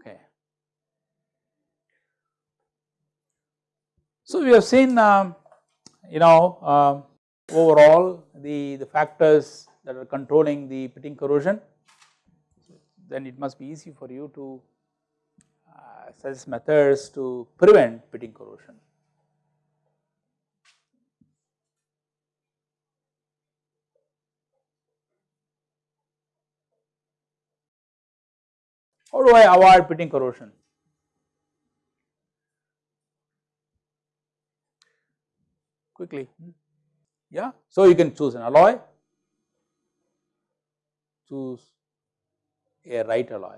Okay. So, we have seen um, you know uh, overall the, the factors that are controlling the pitting corrosion, then it must be easy for you to uh, such methods to prevent pitting corrosion. How do I avoid pitting corrosion? Quickly, yeah. So you can choose an alloy, choose a right alloy.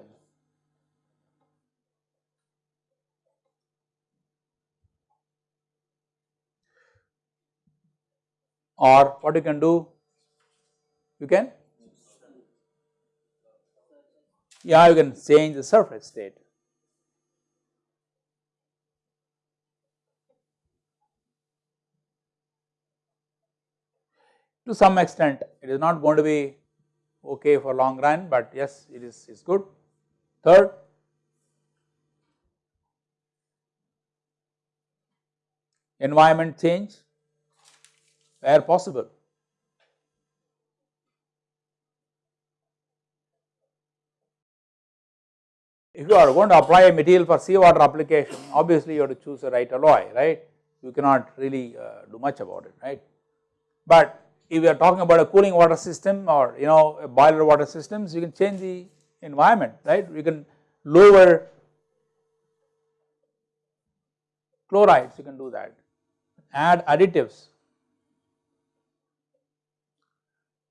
or what you can do you can yeah you can change the surface state to some extent it is not going to be okay for long run but yes it is is good third environment change where possible. If you are going to apply a material for seawater application, obviously you have to choose the right alloy, right. You cannot really uh, do much about it, right. But if you are talking about a cooling water system or you know a boiler water systems, you can change the environment, right. You can lower chlorides, you can do that, add additives,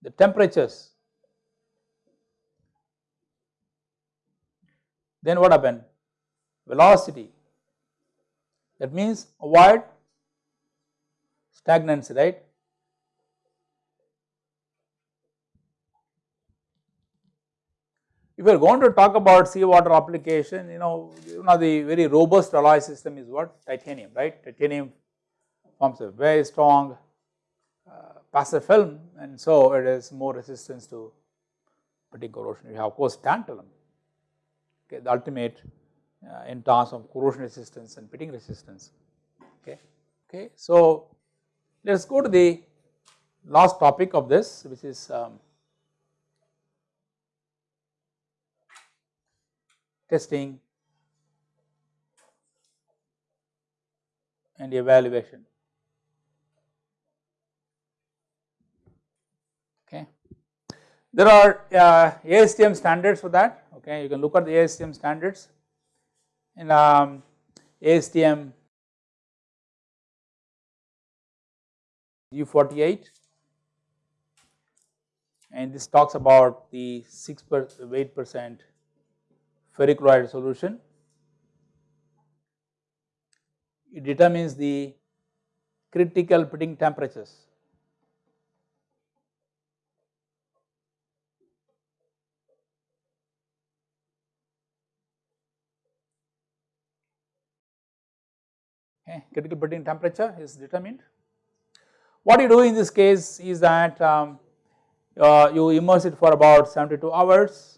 the temperatures. Then what happened? Velocity. That means avoid stagnancy, right? If you are going to talk about seawater application, you know, one of the very robust alloy system is what? Titanium, right? Titanium forms a very strong uh, passive film and so it is more resistance to pitting corrosion. You have of course tantalum, okay, the ultimate uh, in terms of corrosion resistance and pitting resistance. Okay. Okay. So, let us go to the last topic of this which is um, testing and evaluation. Okay. There are uh, ASTM standards for that okay you can look at the ASTM standards in um, ASTM G48 and this talks about the 6 per weight percent ferric chloride solution. It determines the critical pitting temperatures critical pitting temperature is determined. What you do in this case is that um, uh, you immerse it for about 72 hours,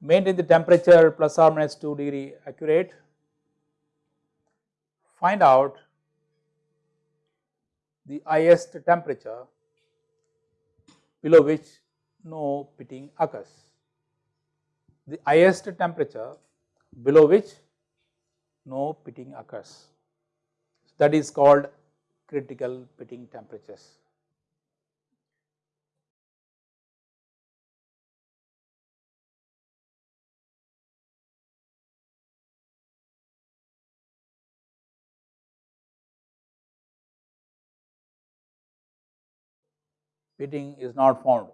maintain the temperature plus or minus 2 degree accurate, find out the highest temperature below which no pitting occurs. The highest temperature below which no pitting occurs. That is called critical pitting temperatures. Pitting is not formed.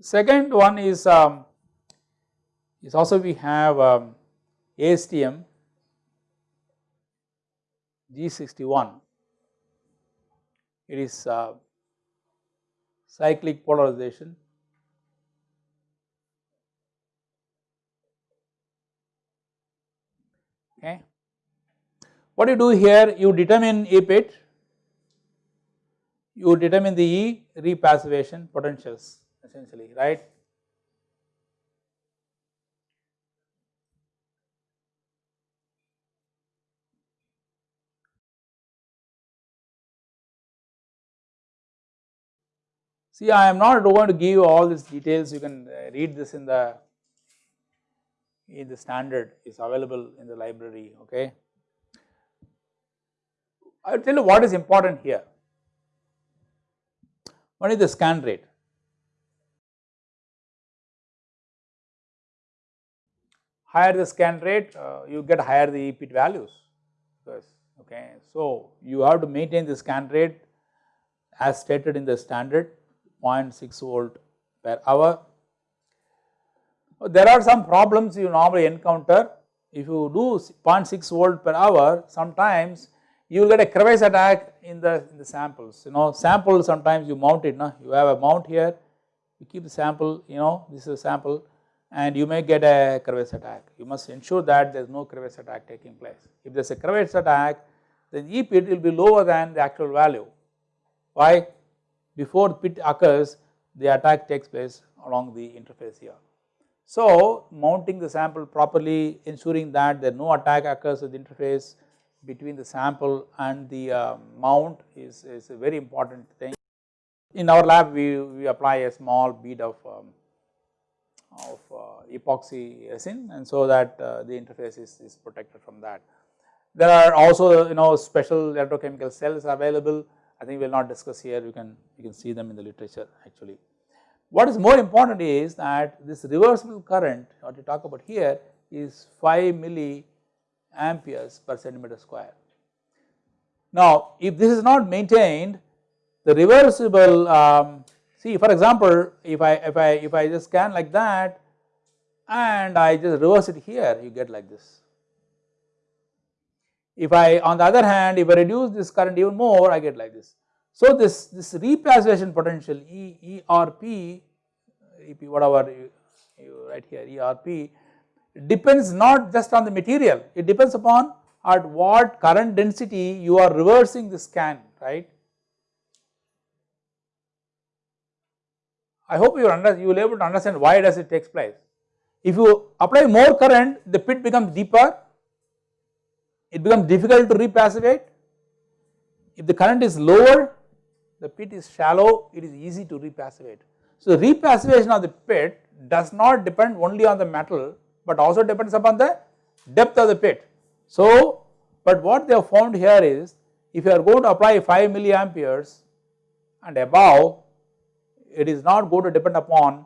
Second one is um, is also we have um, ASTM G61 it is uh, cyclic polarization okay. What you do here you determine E pit you determine the E repassivation potentials essentially right? See I am not going to give you all these details. You can uh, read this in the in the standard is available in the library okay. I will tell you what is important here. One is the scan rate. Higher the scan rate uh, you get higher the EPIT values because okay. So you have to maintain the scan rate as stated in the standard 0.6 volt per hour. There are some problems you normally encounter. If you do 0.6 volt per hour sometimes you will get a crevice attack in the, in the samples. You know sample sometimes you mount it no? you have a mount here you keep the sample you know this is a sample and you may get a crevice attack. You must ensure that there is no crevice attack taking place. If there is a crevice attack then E pit will be lower than the actual value. Why? Before pit occurs the attack takes place along the interface here. So mounting the sample properly ensuring that there no attack occurs at the interface between the sample and the uh, mount is, is a very important thing. In our lab we, we apply a small bead of, um, of uh, epoxy resin and so that uh, the interface is, is protected from that. There are also you know special electrochemical cells available I think we will not discuss here you can you can see them in the literature actually. What is more important is that this reversible current what we talk about here is 5 milliamperes per centimeter square. Now if this is not maintained the reversible um, see for example if I if I if I just scan like that and I just reverse it here you get like this if I on the other hand if I reduce this current even more I get like this. So this, this repassivation potential E, ERP, EP whatever you, you write here ERP depends not just on the material it depends upon at what current density you are reversing the scan right. I hope you under, you will able to understand why does it takes place. If you apply more current the pit becomes deeper it becomes difficult to repassivate. If the current is lower, the pit is shallow, it is easy to repassivate. So repassivation of the pit does not depend only on the metal, but also depends upon the depth of the pit. So, but what they have found here is, if you are going to apply 5 milliamperes and above, it is not going to depend upon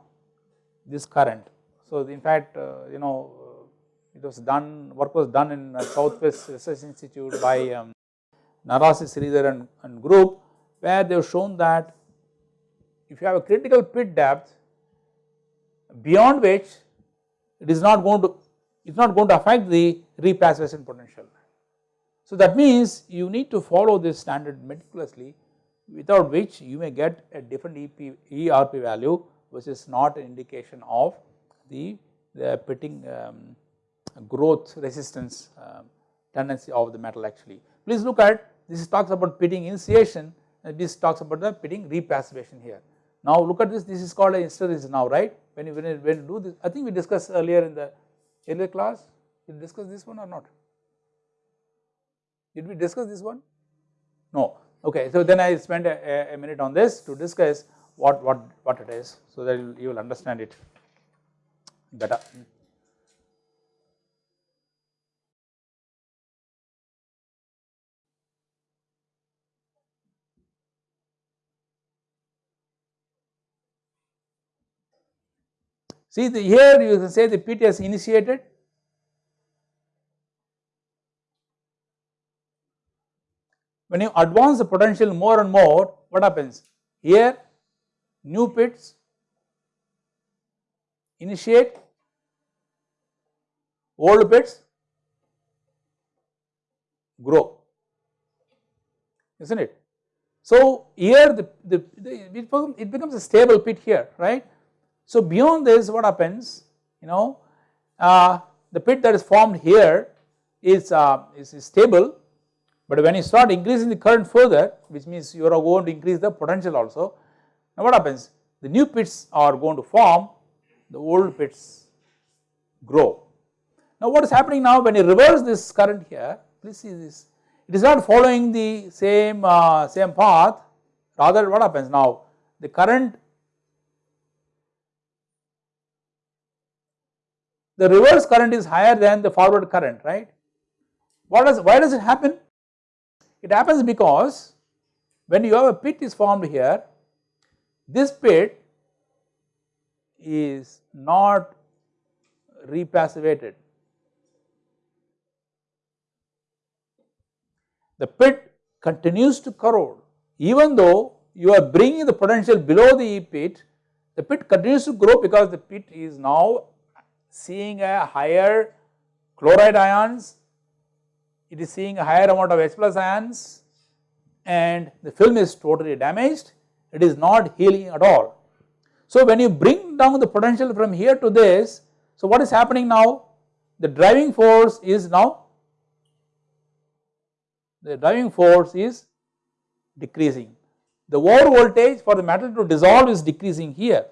this current. So in fact, uh, you know, it was done, work was done in Southwest Research Institute by um, Narasi Sridhar and, and group where they have shown that if you have a critical pit depth beyond which it is not going to, it is not going to affect the repassivation potential. So that means you need to follow this standard meticulously without which you may get a different EP, ERP value which is not an indication of the, the pitting um, growth resistance um, tendency of the metal actually. Please look at this talks about pitting initiation Uh, this talks about the pitting repassivation here. Now look at this, this is called a hysteresis now right when you, when you, when you do this I think we discussed earlier in the earlier class did we discuss this one or not? Did we discuss this one? No okay so then I spend a, a minute on this to discuss what, what, what it is so that you will understand it better. See the here you can say the pit has initiated. When you advance the potential more and more what happens? Here new pits initiate old pits grow is not it. So, here the, the, the it becomes a stable pit here right? So beyond this what happens? You know uh, the pit that is formed here is, uh, is, is stable. But when you start increasing the current further which means you are going to increase the potential also. Now what happens? The new pits are going to form the old pits grow. Now what is happening now? When you reverse this current here please see this. It is not following the same uh, same path. Rather what happens now? The current the reverse current is higher than the forward current right? What does why does it happen? It happens because when you have a pit is formed here this pit is not repassivated. The pit continues to corrode. Even though you are bringing the potential below the pit the pit continues to grow because the pit is now seeing a higher chloride ions it is seeing a higher amount of H plus ions and the film is totally damaged it is not healing at all. So when you bring down the potential from here to this so what is happening now the driving force is now the driving force is decreasing. The over voltage for the metal to dissolve is decreasing here.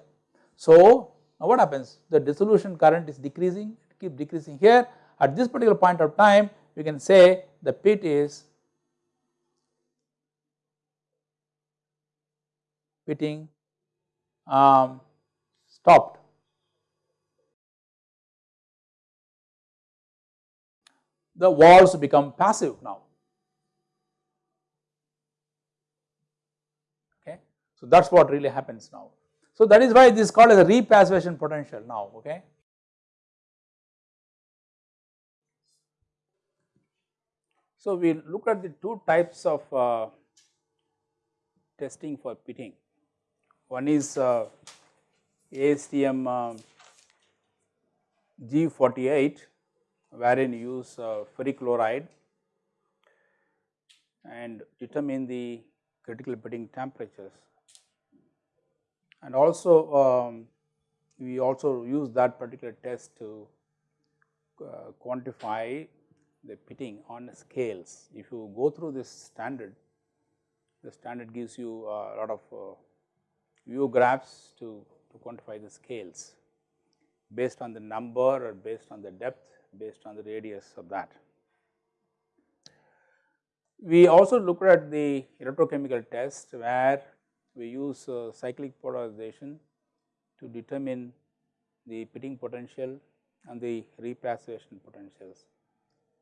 So now what happens? The dissolution current is decreasing, it keep decreasing here. At this particular point of time, we can say the pit is pitting um, stopped. The walls become passive now. Okay, so that is what really happens now. So that is why this is called as a repassivation potential now okay. So we look at the two types of uh, testing for pitting. One is uh, ASTM uh, G48 wherein you use uh, ferric chloride and determine the critical pitting temperatures and also um, we also use that particular test to uh, quantify the pitting on scales. If you go through this standard, the standard gives you a lot of uh, view graphs to, to quantify the scales based on the number or based on the depth, based on the radius of that. We also looked at the electrochemical test where we use uh, cyclic polarization to determine the pitting potential and the repassivation potentials.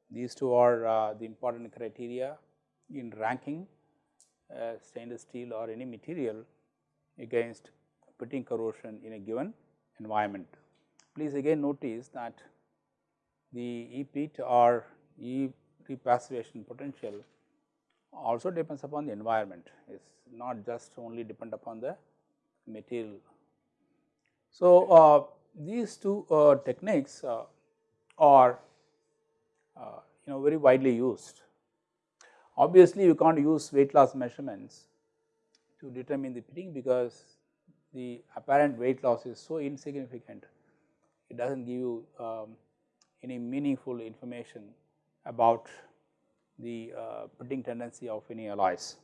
These two are uh, the important criteria in ranking uh, stainless steel or any material against pitting corrosion in a given environment. Please again notice that the E pit or E repassivation potential also depends upon the environment is not just only depend upon the material. So, uh, these two uh, techniques uh, are uh, you know very widely used. Obviously, you can't use weight loss measurements to determine the pitting because the apparent weight loss is so insignificant, it does not give you um, any meaningful information about the uh, pitting tendency of any alloys.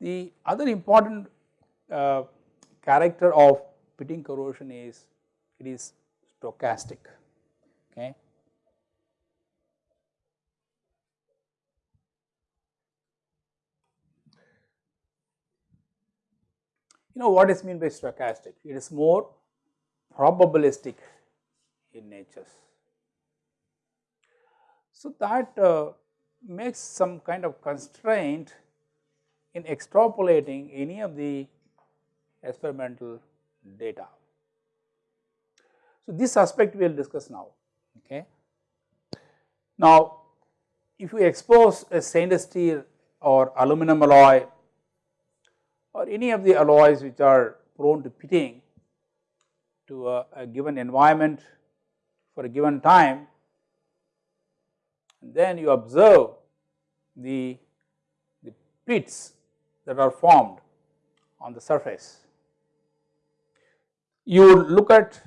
The other important uh, character of pitting corrosion is it is stochastic okay. You know what is mean by stochastic? It is more probabilistic in nature. So that uh, makes some kind of constraint in extrapolating any of the experimental data. So, this aspect we will discuss now. Okay. Now, if you expose a stainless steel or aluminum alloy or any of the alloys which are prone to pitting to a, a given environment for a given time and then you observe the, the pits that are formed on the surface. You look at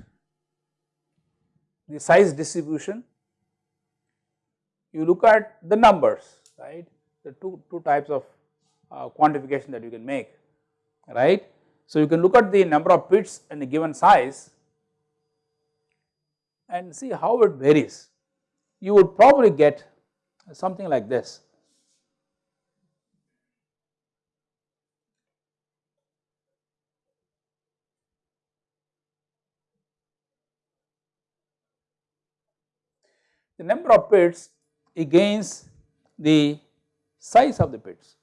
the size distribution, you look at the numbers right the two, two types of uh, quantification that you can make right. So, you can look at the number of pits in a given size and see how it varies. You would probably get something like this. The number of pits against the size of the pits.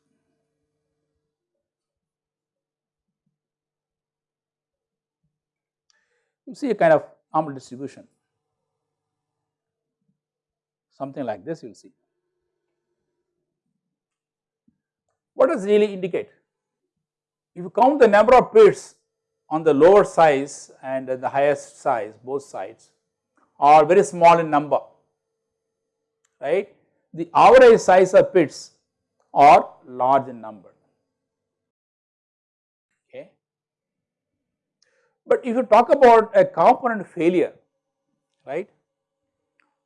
You see a kind of normal distribution, something like this you will see. What does really indicate? If you count the number of pits on the lower size and the highest size both sides are very small in number right. The average size of pits are large in number okay. But if you talk about a component failure right,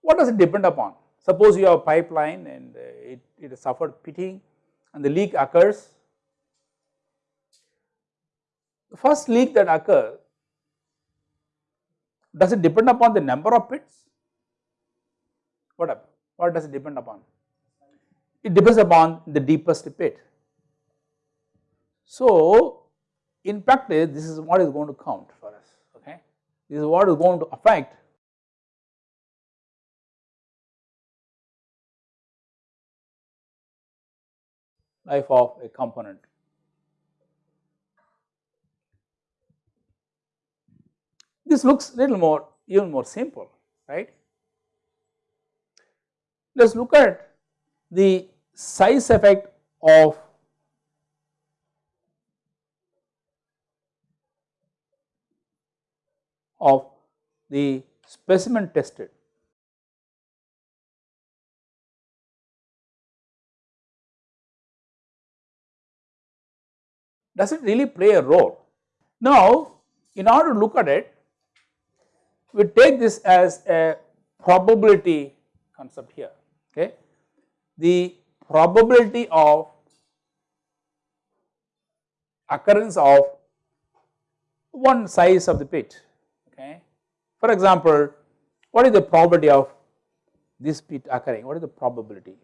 what does it depend upon? Suppose you have a pipeline and uh, it, it has suffered pitting and the leak occurs. The first leak that occurs, does it depend upon the number of pits? What, what does it depend upon? It depends upon the deepest pit. So, in practice this is what is going to count for us okay. This is what is going to affect life of a component. This looks little more even more simple right. Let us look at the size effect of of the specimen tested does it really play a role? Now, in order to look at it, we take this as a probability concept here, okay. The probability of occurrence of one size of the pit, okay. For example, what is the probability of this pit occurring, what is the probability?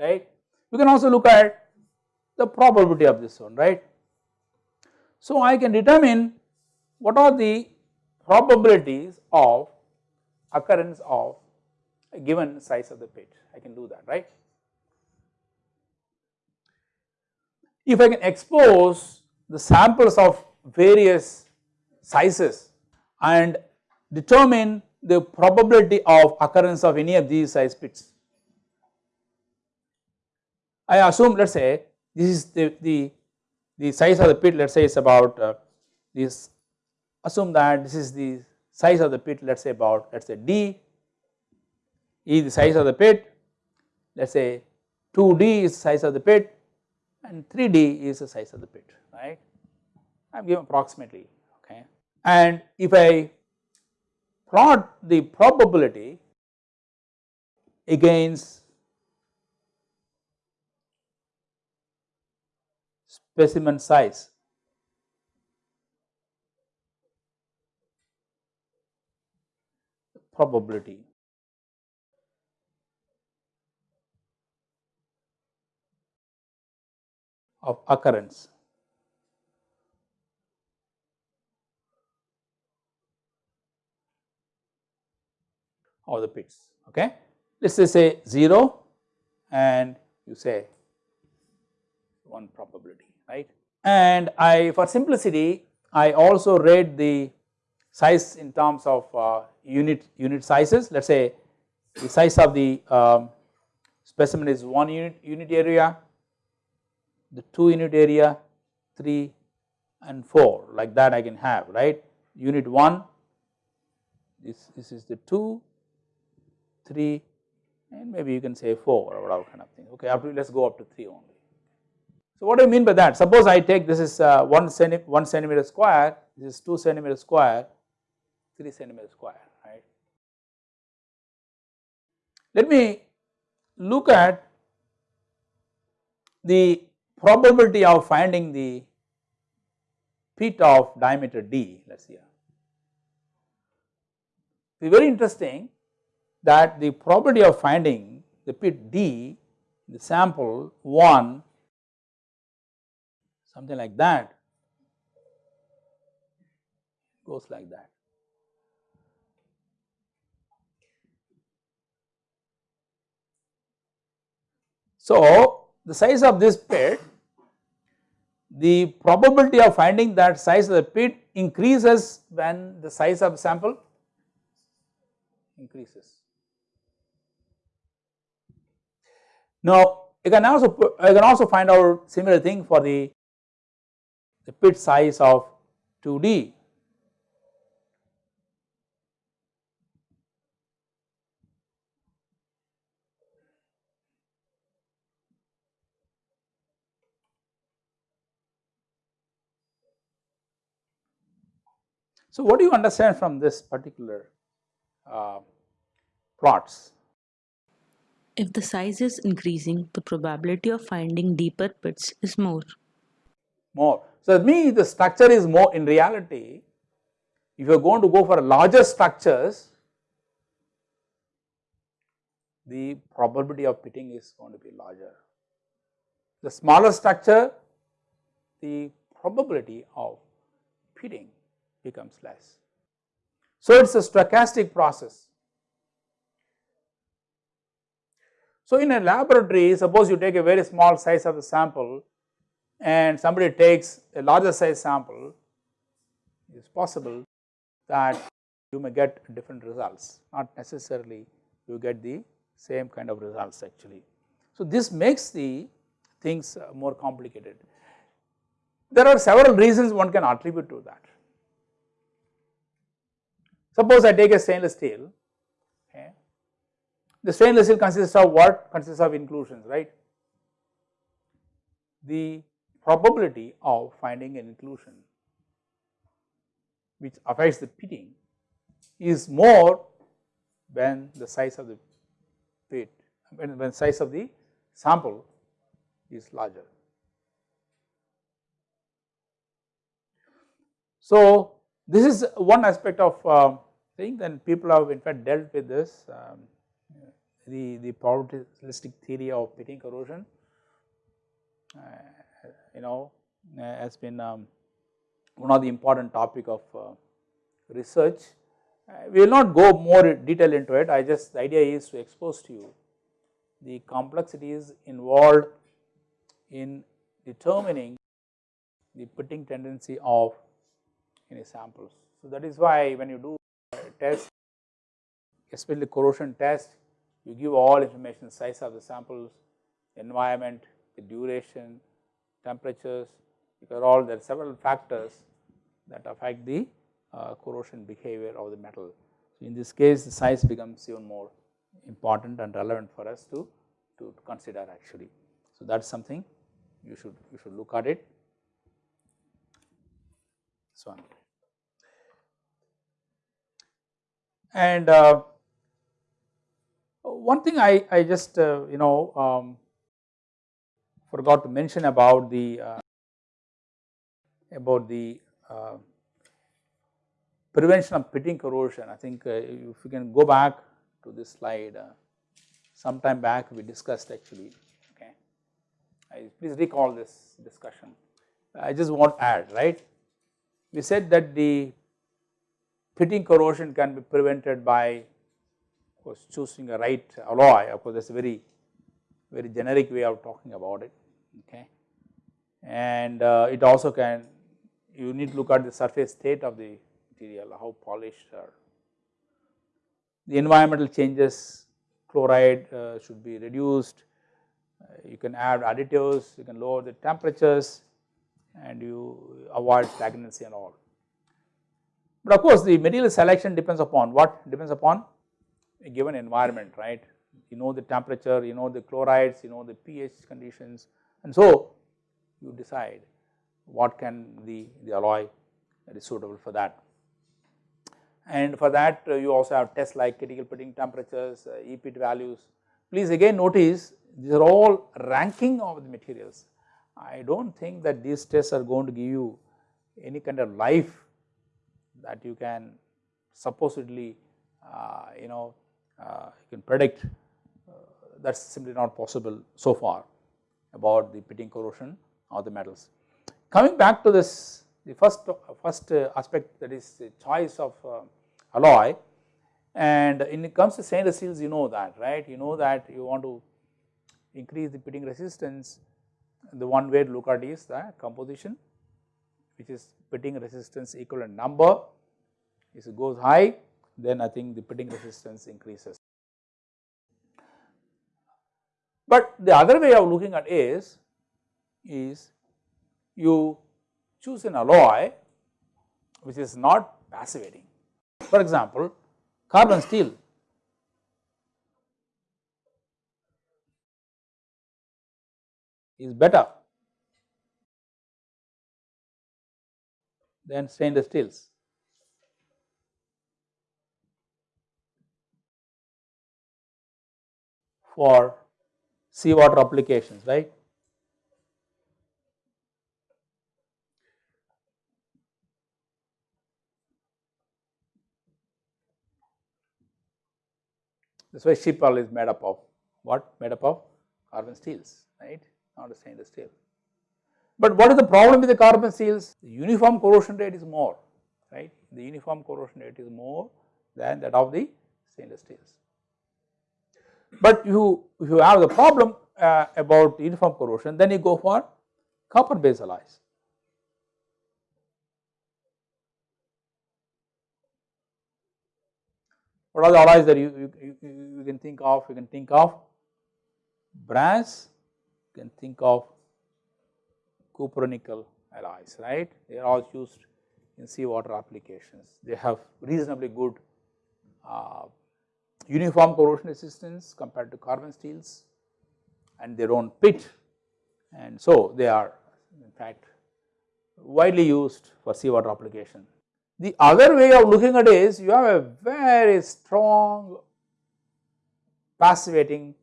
Right. We can also look at the probability of this one right. So, I can determine what are the probabilities of occurrence of a given size of the pit I can do that right. If I can expose the samples of various sizes and determine the probability of occurrence of any of these size pits I assume let us say this is the, the, the size of the pit let us say is about uh, this assume that this is the size of the pit let us say about let us say D is the size of the pit. Let us say 2D is the size of the pit and 3D is the size of the pit right? I am giving approximately okay? And if I plot the probability against specimen size. probability of occurrence. of the pits okay. Let us say 0 and you say 1 probability right. And I for simplicity I also read the size in terms of uh, unit unit sizes let us say the size of the um, specimen is 1 unit unit area, the 2 unit area, 3 and 4 like that I can have right unit 1 this, this is the 2, 3 and maybe you can say 4 or whatever kind of thing okay to let us go up to 3 only. So what do I mean by that suppose I take this is uh, 1, centi 1 centimeter square this is 2 centimeter square 3 centimeter square right. Let me look at the probability of finding the pit of diameter d let us see It is very interesting that the probability of finding the pit d the sample 1 something like that goes like that. So, the size of this pit the probability of finding that size of the pit increases when the size of sample increases. Now, you can also you can also find out similar thing for the, the pit size of 2D. So, what do you understand from this particular uh, plots? If the size is increasing, the probability of finding deeper pits is more. More. So, me the structure is more in reality if you are going to go for larger structures the probability of pitting is going to be larger. The smaller structure the probability of pitting becomes less. So, it is a stochastic process. So, in a laboratory suppose you take a very small size of the sample and somebody takes a larger size sample it is possible that you may get different results not necessarily you get the same kind of results actually. So, this makes the things uh, more complicated. There are several reasons one can attribute to that. Suppose I take a stainless steel, okay. the stainless steel consists of what? Consists of inclusions, right. The probability of finding an inclusion which affects the pitting is more when the size of the pit, when, when size of the sample is larger. So, this is one aspect of uh, thing then people have in fact dealt with this um, the, the probabilistic theory of pitting corrosion uh, you know uh, has been um, one of the important topic of uh, research. Uh, we will not go more detail into it I just the idea is to expose to you the complexities involved in determining the pitting tendency of any samples. So, that is why when you do test especially corrosion test you give all information size of the samples, environment, the duration, temperatures because all there are several factors that affect the uh, corrosion behavior of the metal. So, in this case the size becomes even more important and relevant for us to, to consider actually. So, that is something you should you should look at it. So. And uh, one thing I, I just uh, you know um, forgot to mention about the uh, about the uh, prevention of pitting corrosion. I think uh, if you can go back to this slide, uh, sometime back we discussed actually. Okay, I, please recall this discussion. I just want to add right. We said that the pitting corrosion can be prevented by of course choosing a right alloy of course that is a very very generic way of talking about it okay? And uh, it also can you need to look at the surface state of the material, how polished or the environmental changes chloride uh, should be reduced, uh, you can add additives, you can lower the temperatures and you avoid stagnancy and all. But of course, the material selection depends upon what? Depends upon a given environment right you know the temperature, you know the chlorides, you know the pH conditions and so you decide what can the, the alloy that is suitable for that. And for that uh, you also have tests like critical pitting temperatures, uh, EPIT values. Please again notice these are all ranking of the materials. I do not think that these tests are going to give you any kind of life that you can supposedly uh, you know uh, you can predict that is simply not possible so far about the pitting corrosion of the metals. Coming back to this the first first uh, aspect that is the choice of uh, alloy and when it comes to stainless steels you know that right you know that you want to increase the pitting resistance the one way to look at is the composition which is pitting resistance equivalent number if it goes high then I think the pitting resistance increases. But the other way of looking at is, is you choose an alloy which is not passivating. For example, carbon steel is better than stainless steels. for seawater applications, right. That is why ship hull is made up of what? Made up of carbon steels, right, not a stainless steel. But what is the problem with the carbon steels? The uniform corrosion rate is more, right. The uniform corrosion rate is more than that of the stainless steels. But you, if you have the problem uh, about uniform corrosion, then you go for copper based alloys. What are the alloys that you, you, you, you can think of? You can think of brass, you can think of copper nickel alloys, right? They are all used in seawater applications. They have reasonably good uh, uniform corrosion resistance compared to carbon steels and they do not pit and so they are in fact widely used for seawater application. The other way of looking at it is you have a very strong passivating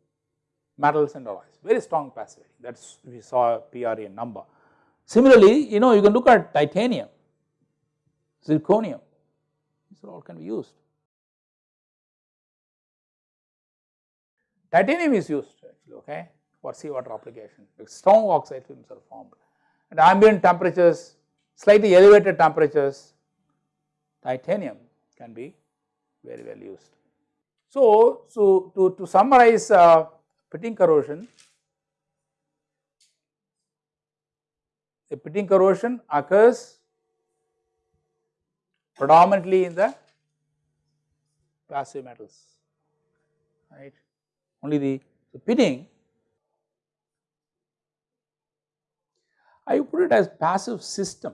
metals and alloys, very strong passivating that is we saw PREN number. Similarly, you know you can look at titanium, zirconium, these are all can be used. Titanium is used actually okay for seawater application. Strong oxide films are formed. At ambient temperatures slightly elevated temperatures titanium can be very well used. So, so to, to summarize uh, pitting corrosion, the pitting corrosion occurs predominantly in the passive metals right only the, the pitting I put it as passive system.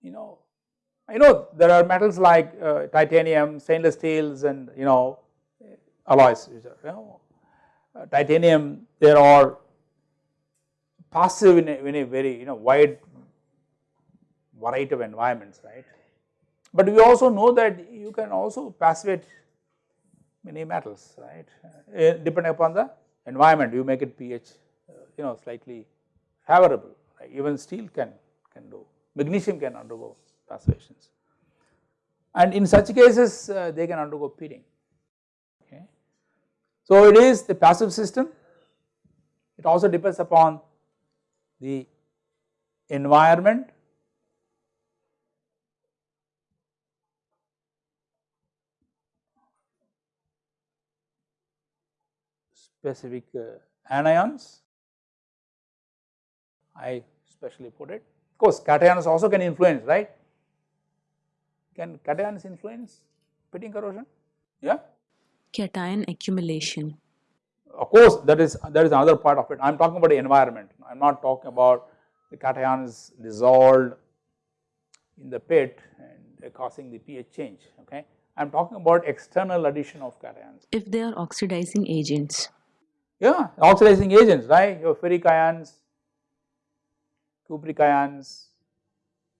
You know, I know there are metals like uh, titanium, stainless steels and you know alloys you know, uh, titanium they are passive in a, in a very you know wide variety of environments right. But we also know that you can also passivate many metals right uh, depending upon the environment you make it pH uh, you know slightly favorable right? even steel can can do magnesium can undergo passivations and in such cases uh, they can undergo pitting okay. So it is the passive system it also depends upon the environment specific uh, anions I specially put it Of course cations also can influence right. Can cations influence pitting corrosion? Yeah. Cation accumulation. Of course that is that is another part of it. I am talking about the environment. I am not talking about the cations dissolved in the pit and causing the pH change okay. I am talking about external addition of cations. If they are oxidizing agents. Yeah, oxidizing agents, right? Your ferric ions, cupric ions,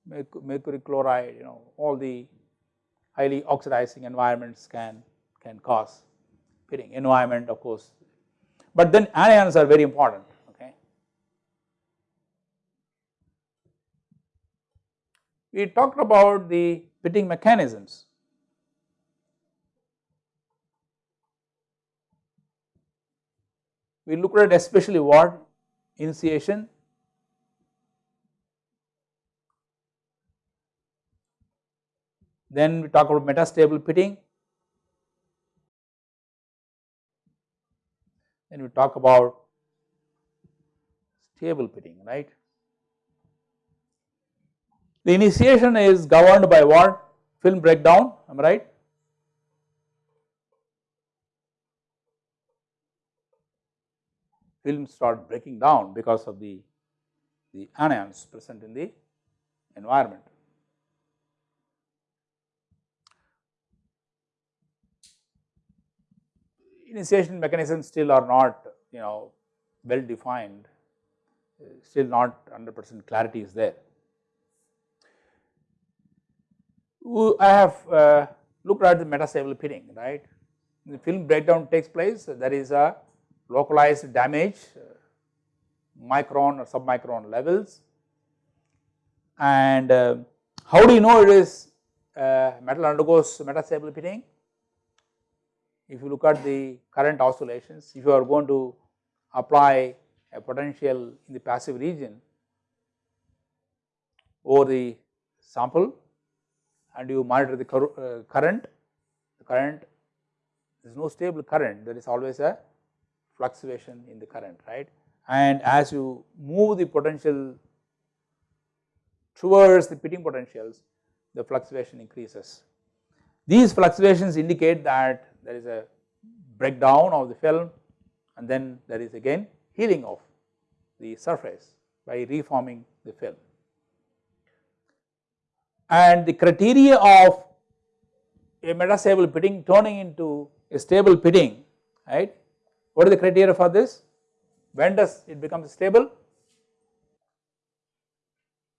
mercury chloride, you know, all the highly oxidizing environments can can cause pitting. Environment, of course, but then anions are very important. Okay, we talked about the pitting mechanisms. We looked at especially what initiation. Then we talk about metastable pitting then we talk about stable pitting right? The initiation is governed by what film breakdown am I right film start breaking down because of the, the anions present in the environment. Initiation mechanisms still are not you know well defined, still not 100 percent clarity is there. I have uh, looked at the metastable pitting right, the film breakdown takes place there is a localized damage micron or submicron levels and uh, how do you know it is uh, metal undergoes metastable pitting? If you look at the current oscillations, if you are going to apply a potential in the passive region over the sample and you monitor the uh, current, the current there is no stable current, there is always a fluctuation in the current right and as you move the potential towards the pitting potentials the fluctuation increases. These fluctuations indicate that there is a breakdown of the film and then there is again healing of the surface by reforming the film. And the criteria of a metastable pitting turning into a stable pitting right what is the criteria for this? When does it become stable?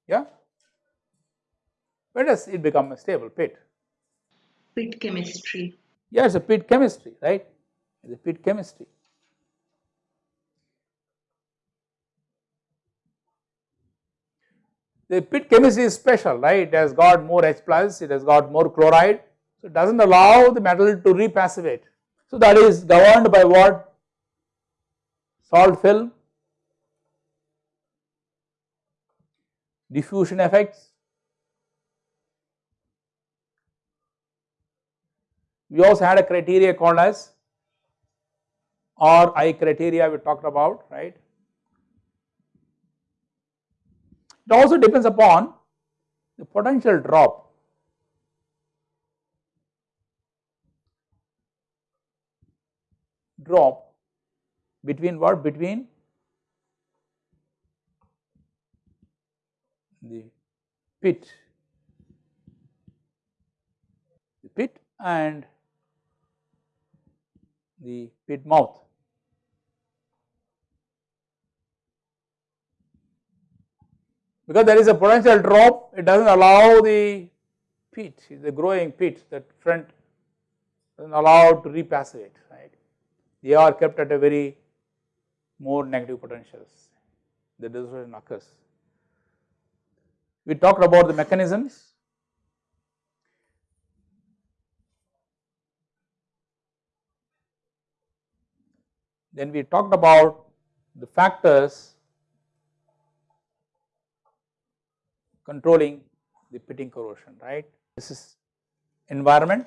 Yeah. When does it become a stable pit? Pit chemistry. Yeah, it's a pit chemistry, right? It's a pit chemistry. The pit chemistry is special, right? It has got more H plus, it has got more chloride, so it does not allow the metal to repassivate. So that is governed by what? Salt film, diffusion effects. We also had a criteria called as or I criteria we talked about, right. It also depends upon the potential drop drop between what? Between the pit, the pit and the pit mouth. Because there is a potential drop, it does not allow the pit, the growing pit that front does not allow to repassivate, right. They are kept at a very more negative potentials, the dissociation occurs. We talked about the mechanisms. Then we talked about the factors controlling the pitting corrosion, right. This is environment,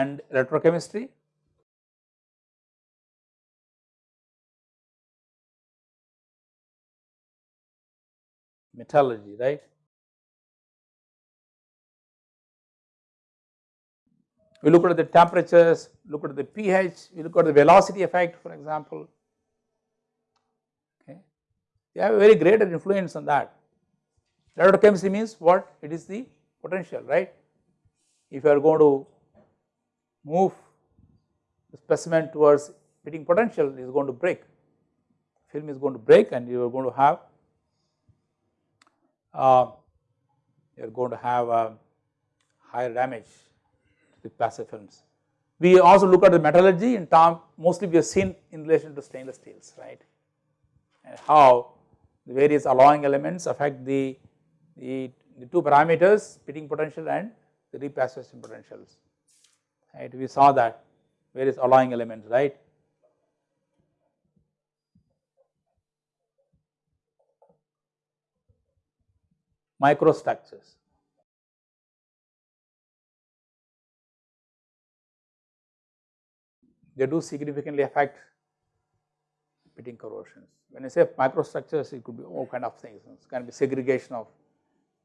and electrochemistry. metallurgy right we look at the temperatures, look at the pH, we look at the velocity effect for example, okay. They have a very greater influence on that. Electrochemistry means what? It is the potential, right. If you are going to move the specimen towards pitting potential is going to break, film is going to break and you are going to have uh, you are going to have uh, higher damage to the passive films. We also look at the metallurgy in term mostly we have seen in relation to stainless steels right? And how the various alloying elements affect the, the, the two parameters pitting potential and the repassivation potentials right we saw that various alloying elements right. Microstructures they do significantly affect pitting corrosions. When I say microstructures, it could be all kind of things, it can be segregation of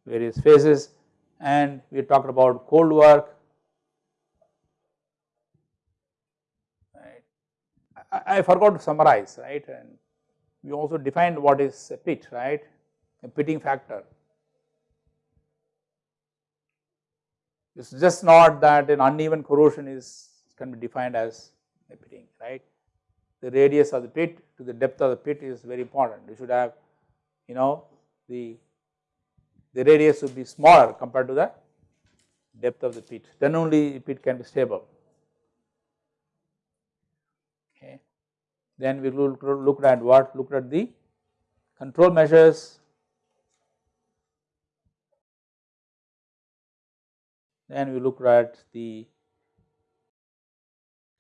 various phases and we talked about cold work, right. I, forgot to summarize, right, and we also defined what is a pit, right, a pitting factor. It is just not that an uneven corrosion is can be defined as a pitting, right. The radius of the pit to the depth of the pit is very important. You should have, you know, the the radius should be smaller compared to the depth of the pit, then only pit can be stable. Okay. Then we look, looked at what? Looked at the control measures, then we looked at the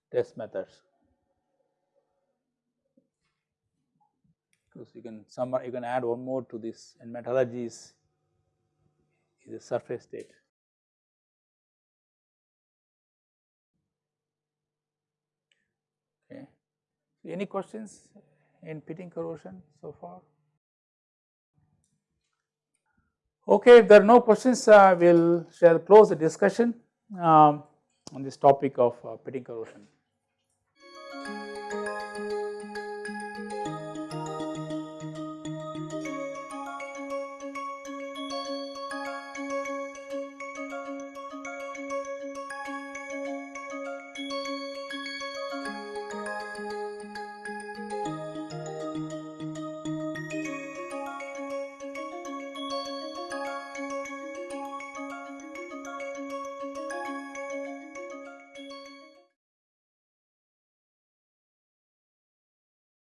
test methods. Because you can you can add one more to this and metallurgy is, a surface state. Any questions in pitting corrosion so far? Okay, if there are no questions, uh, we will shall close the discussion um, on this topic of uh, pitting corrosion.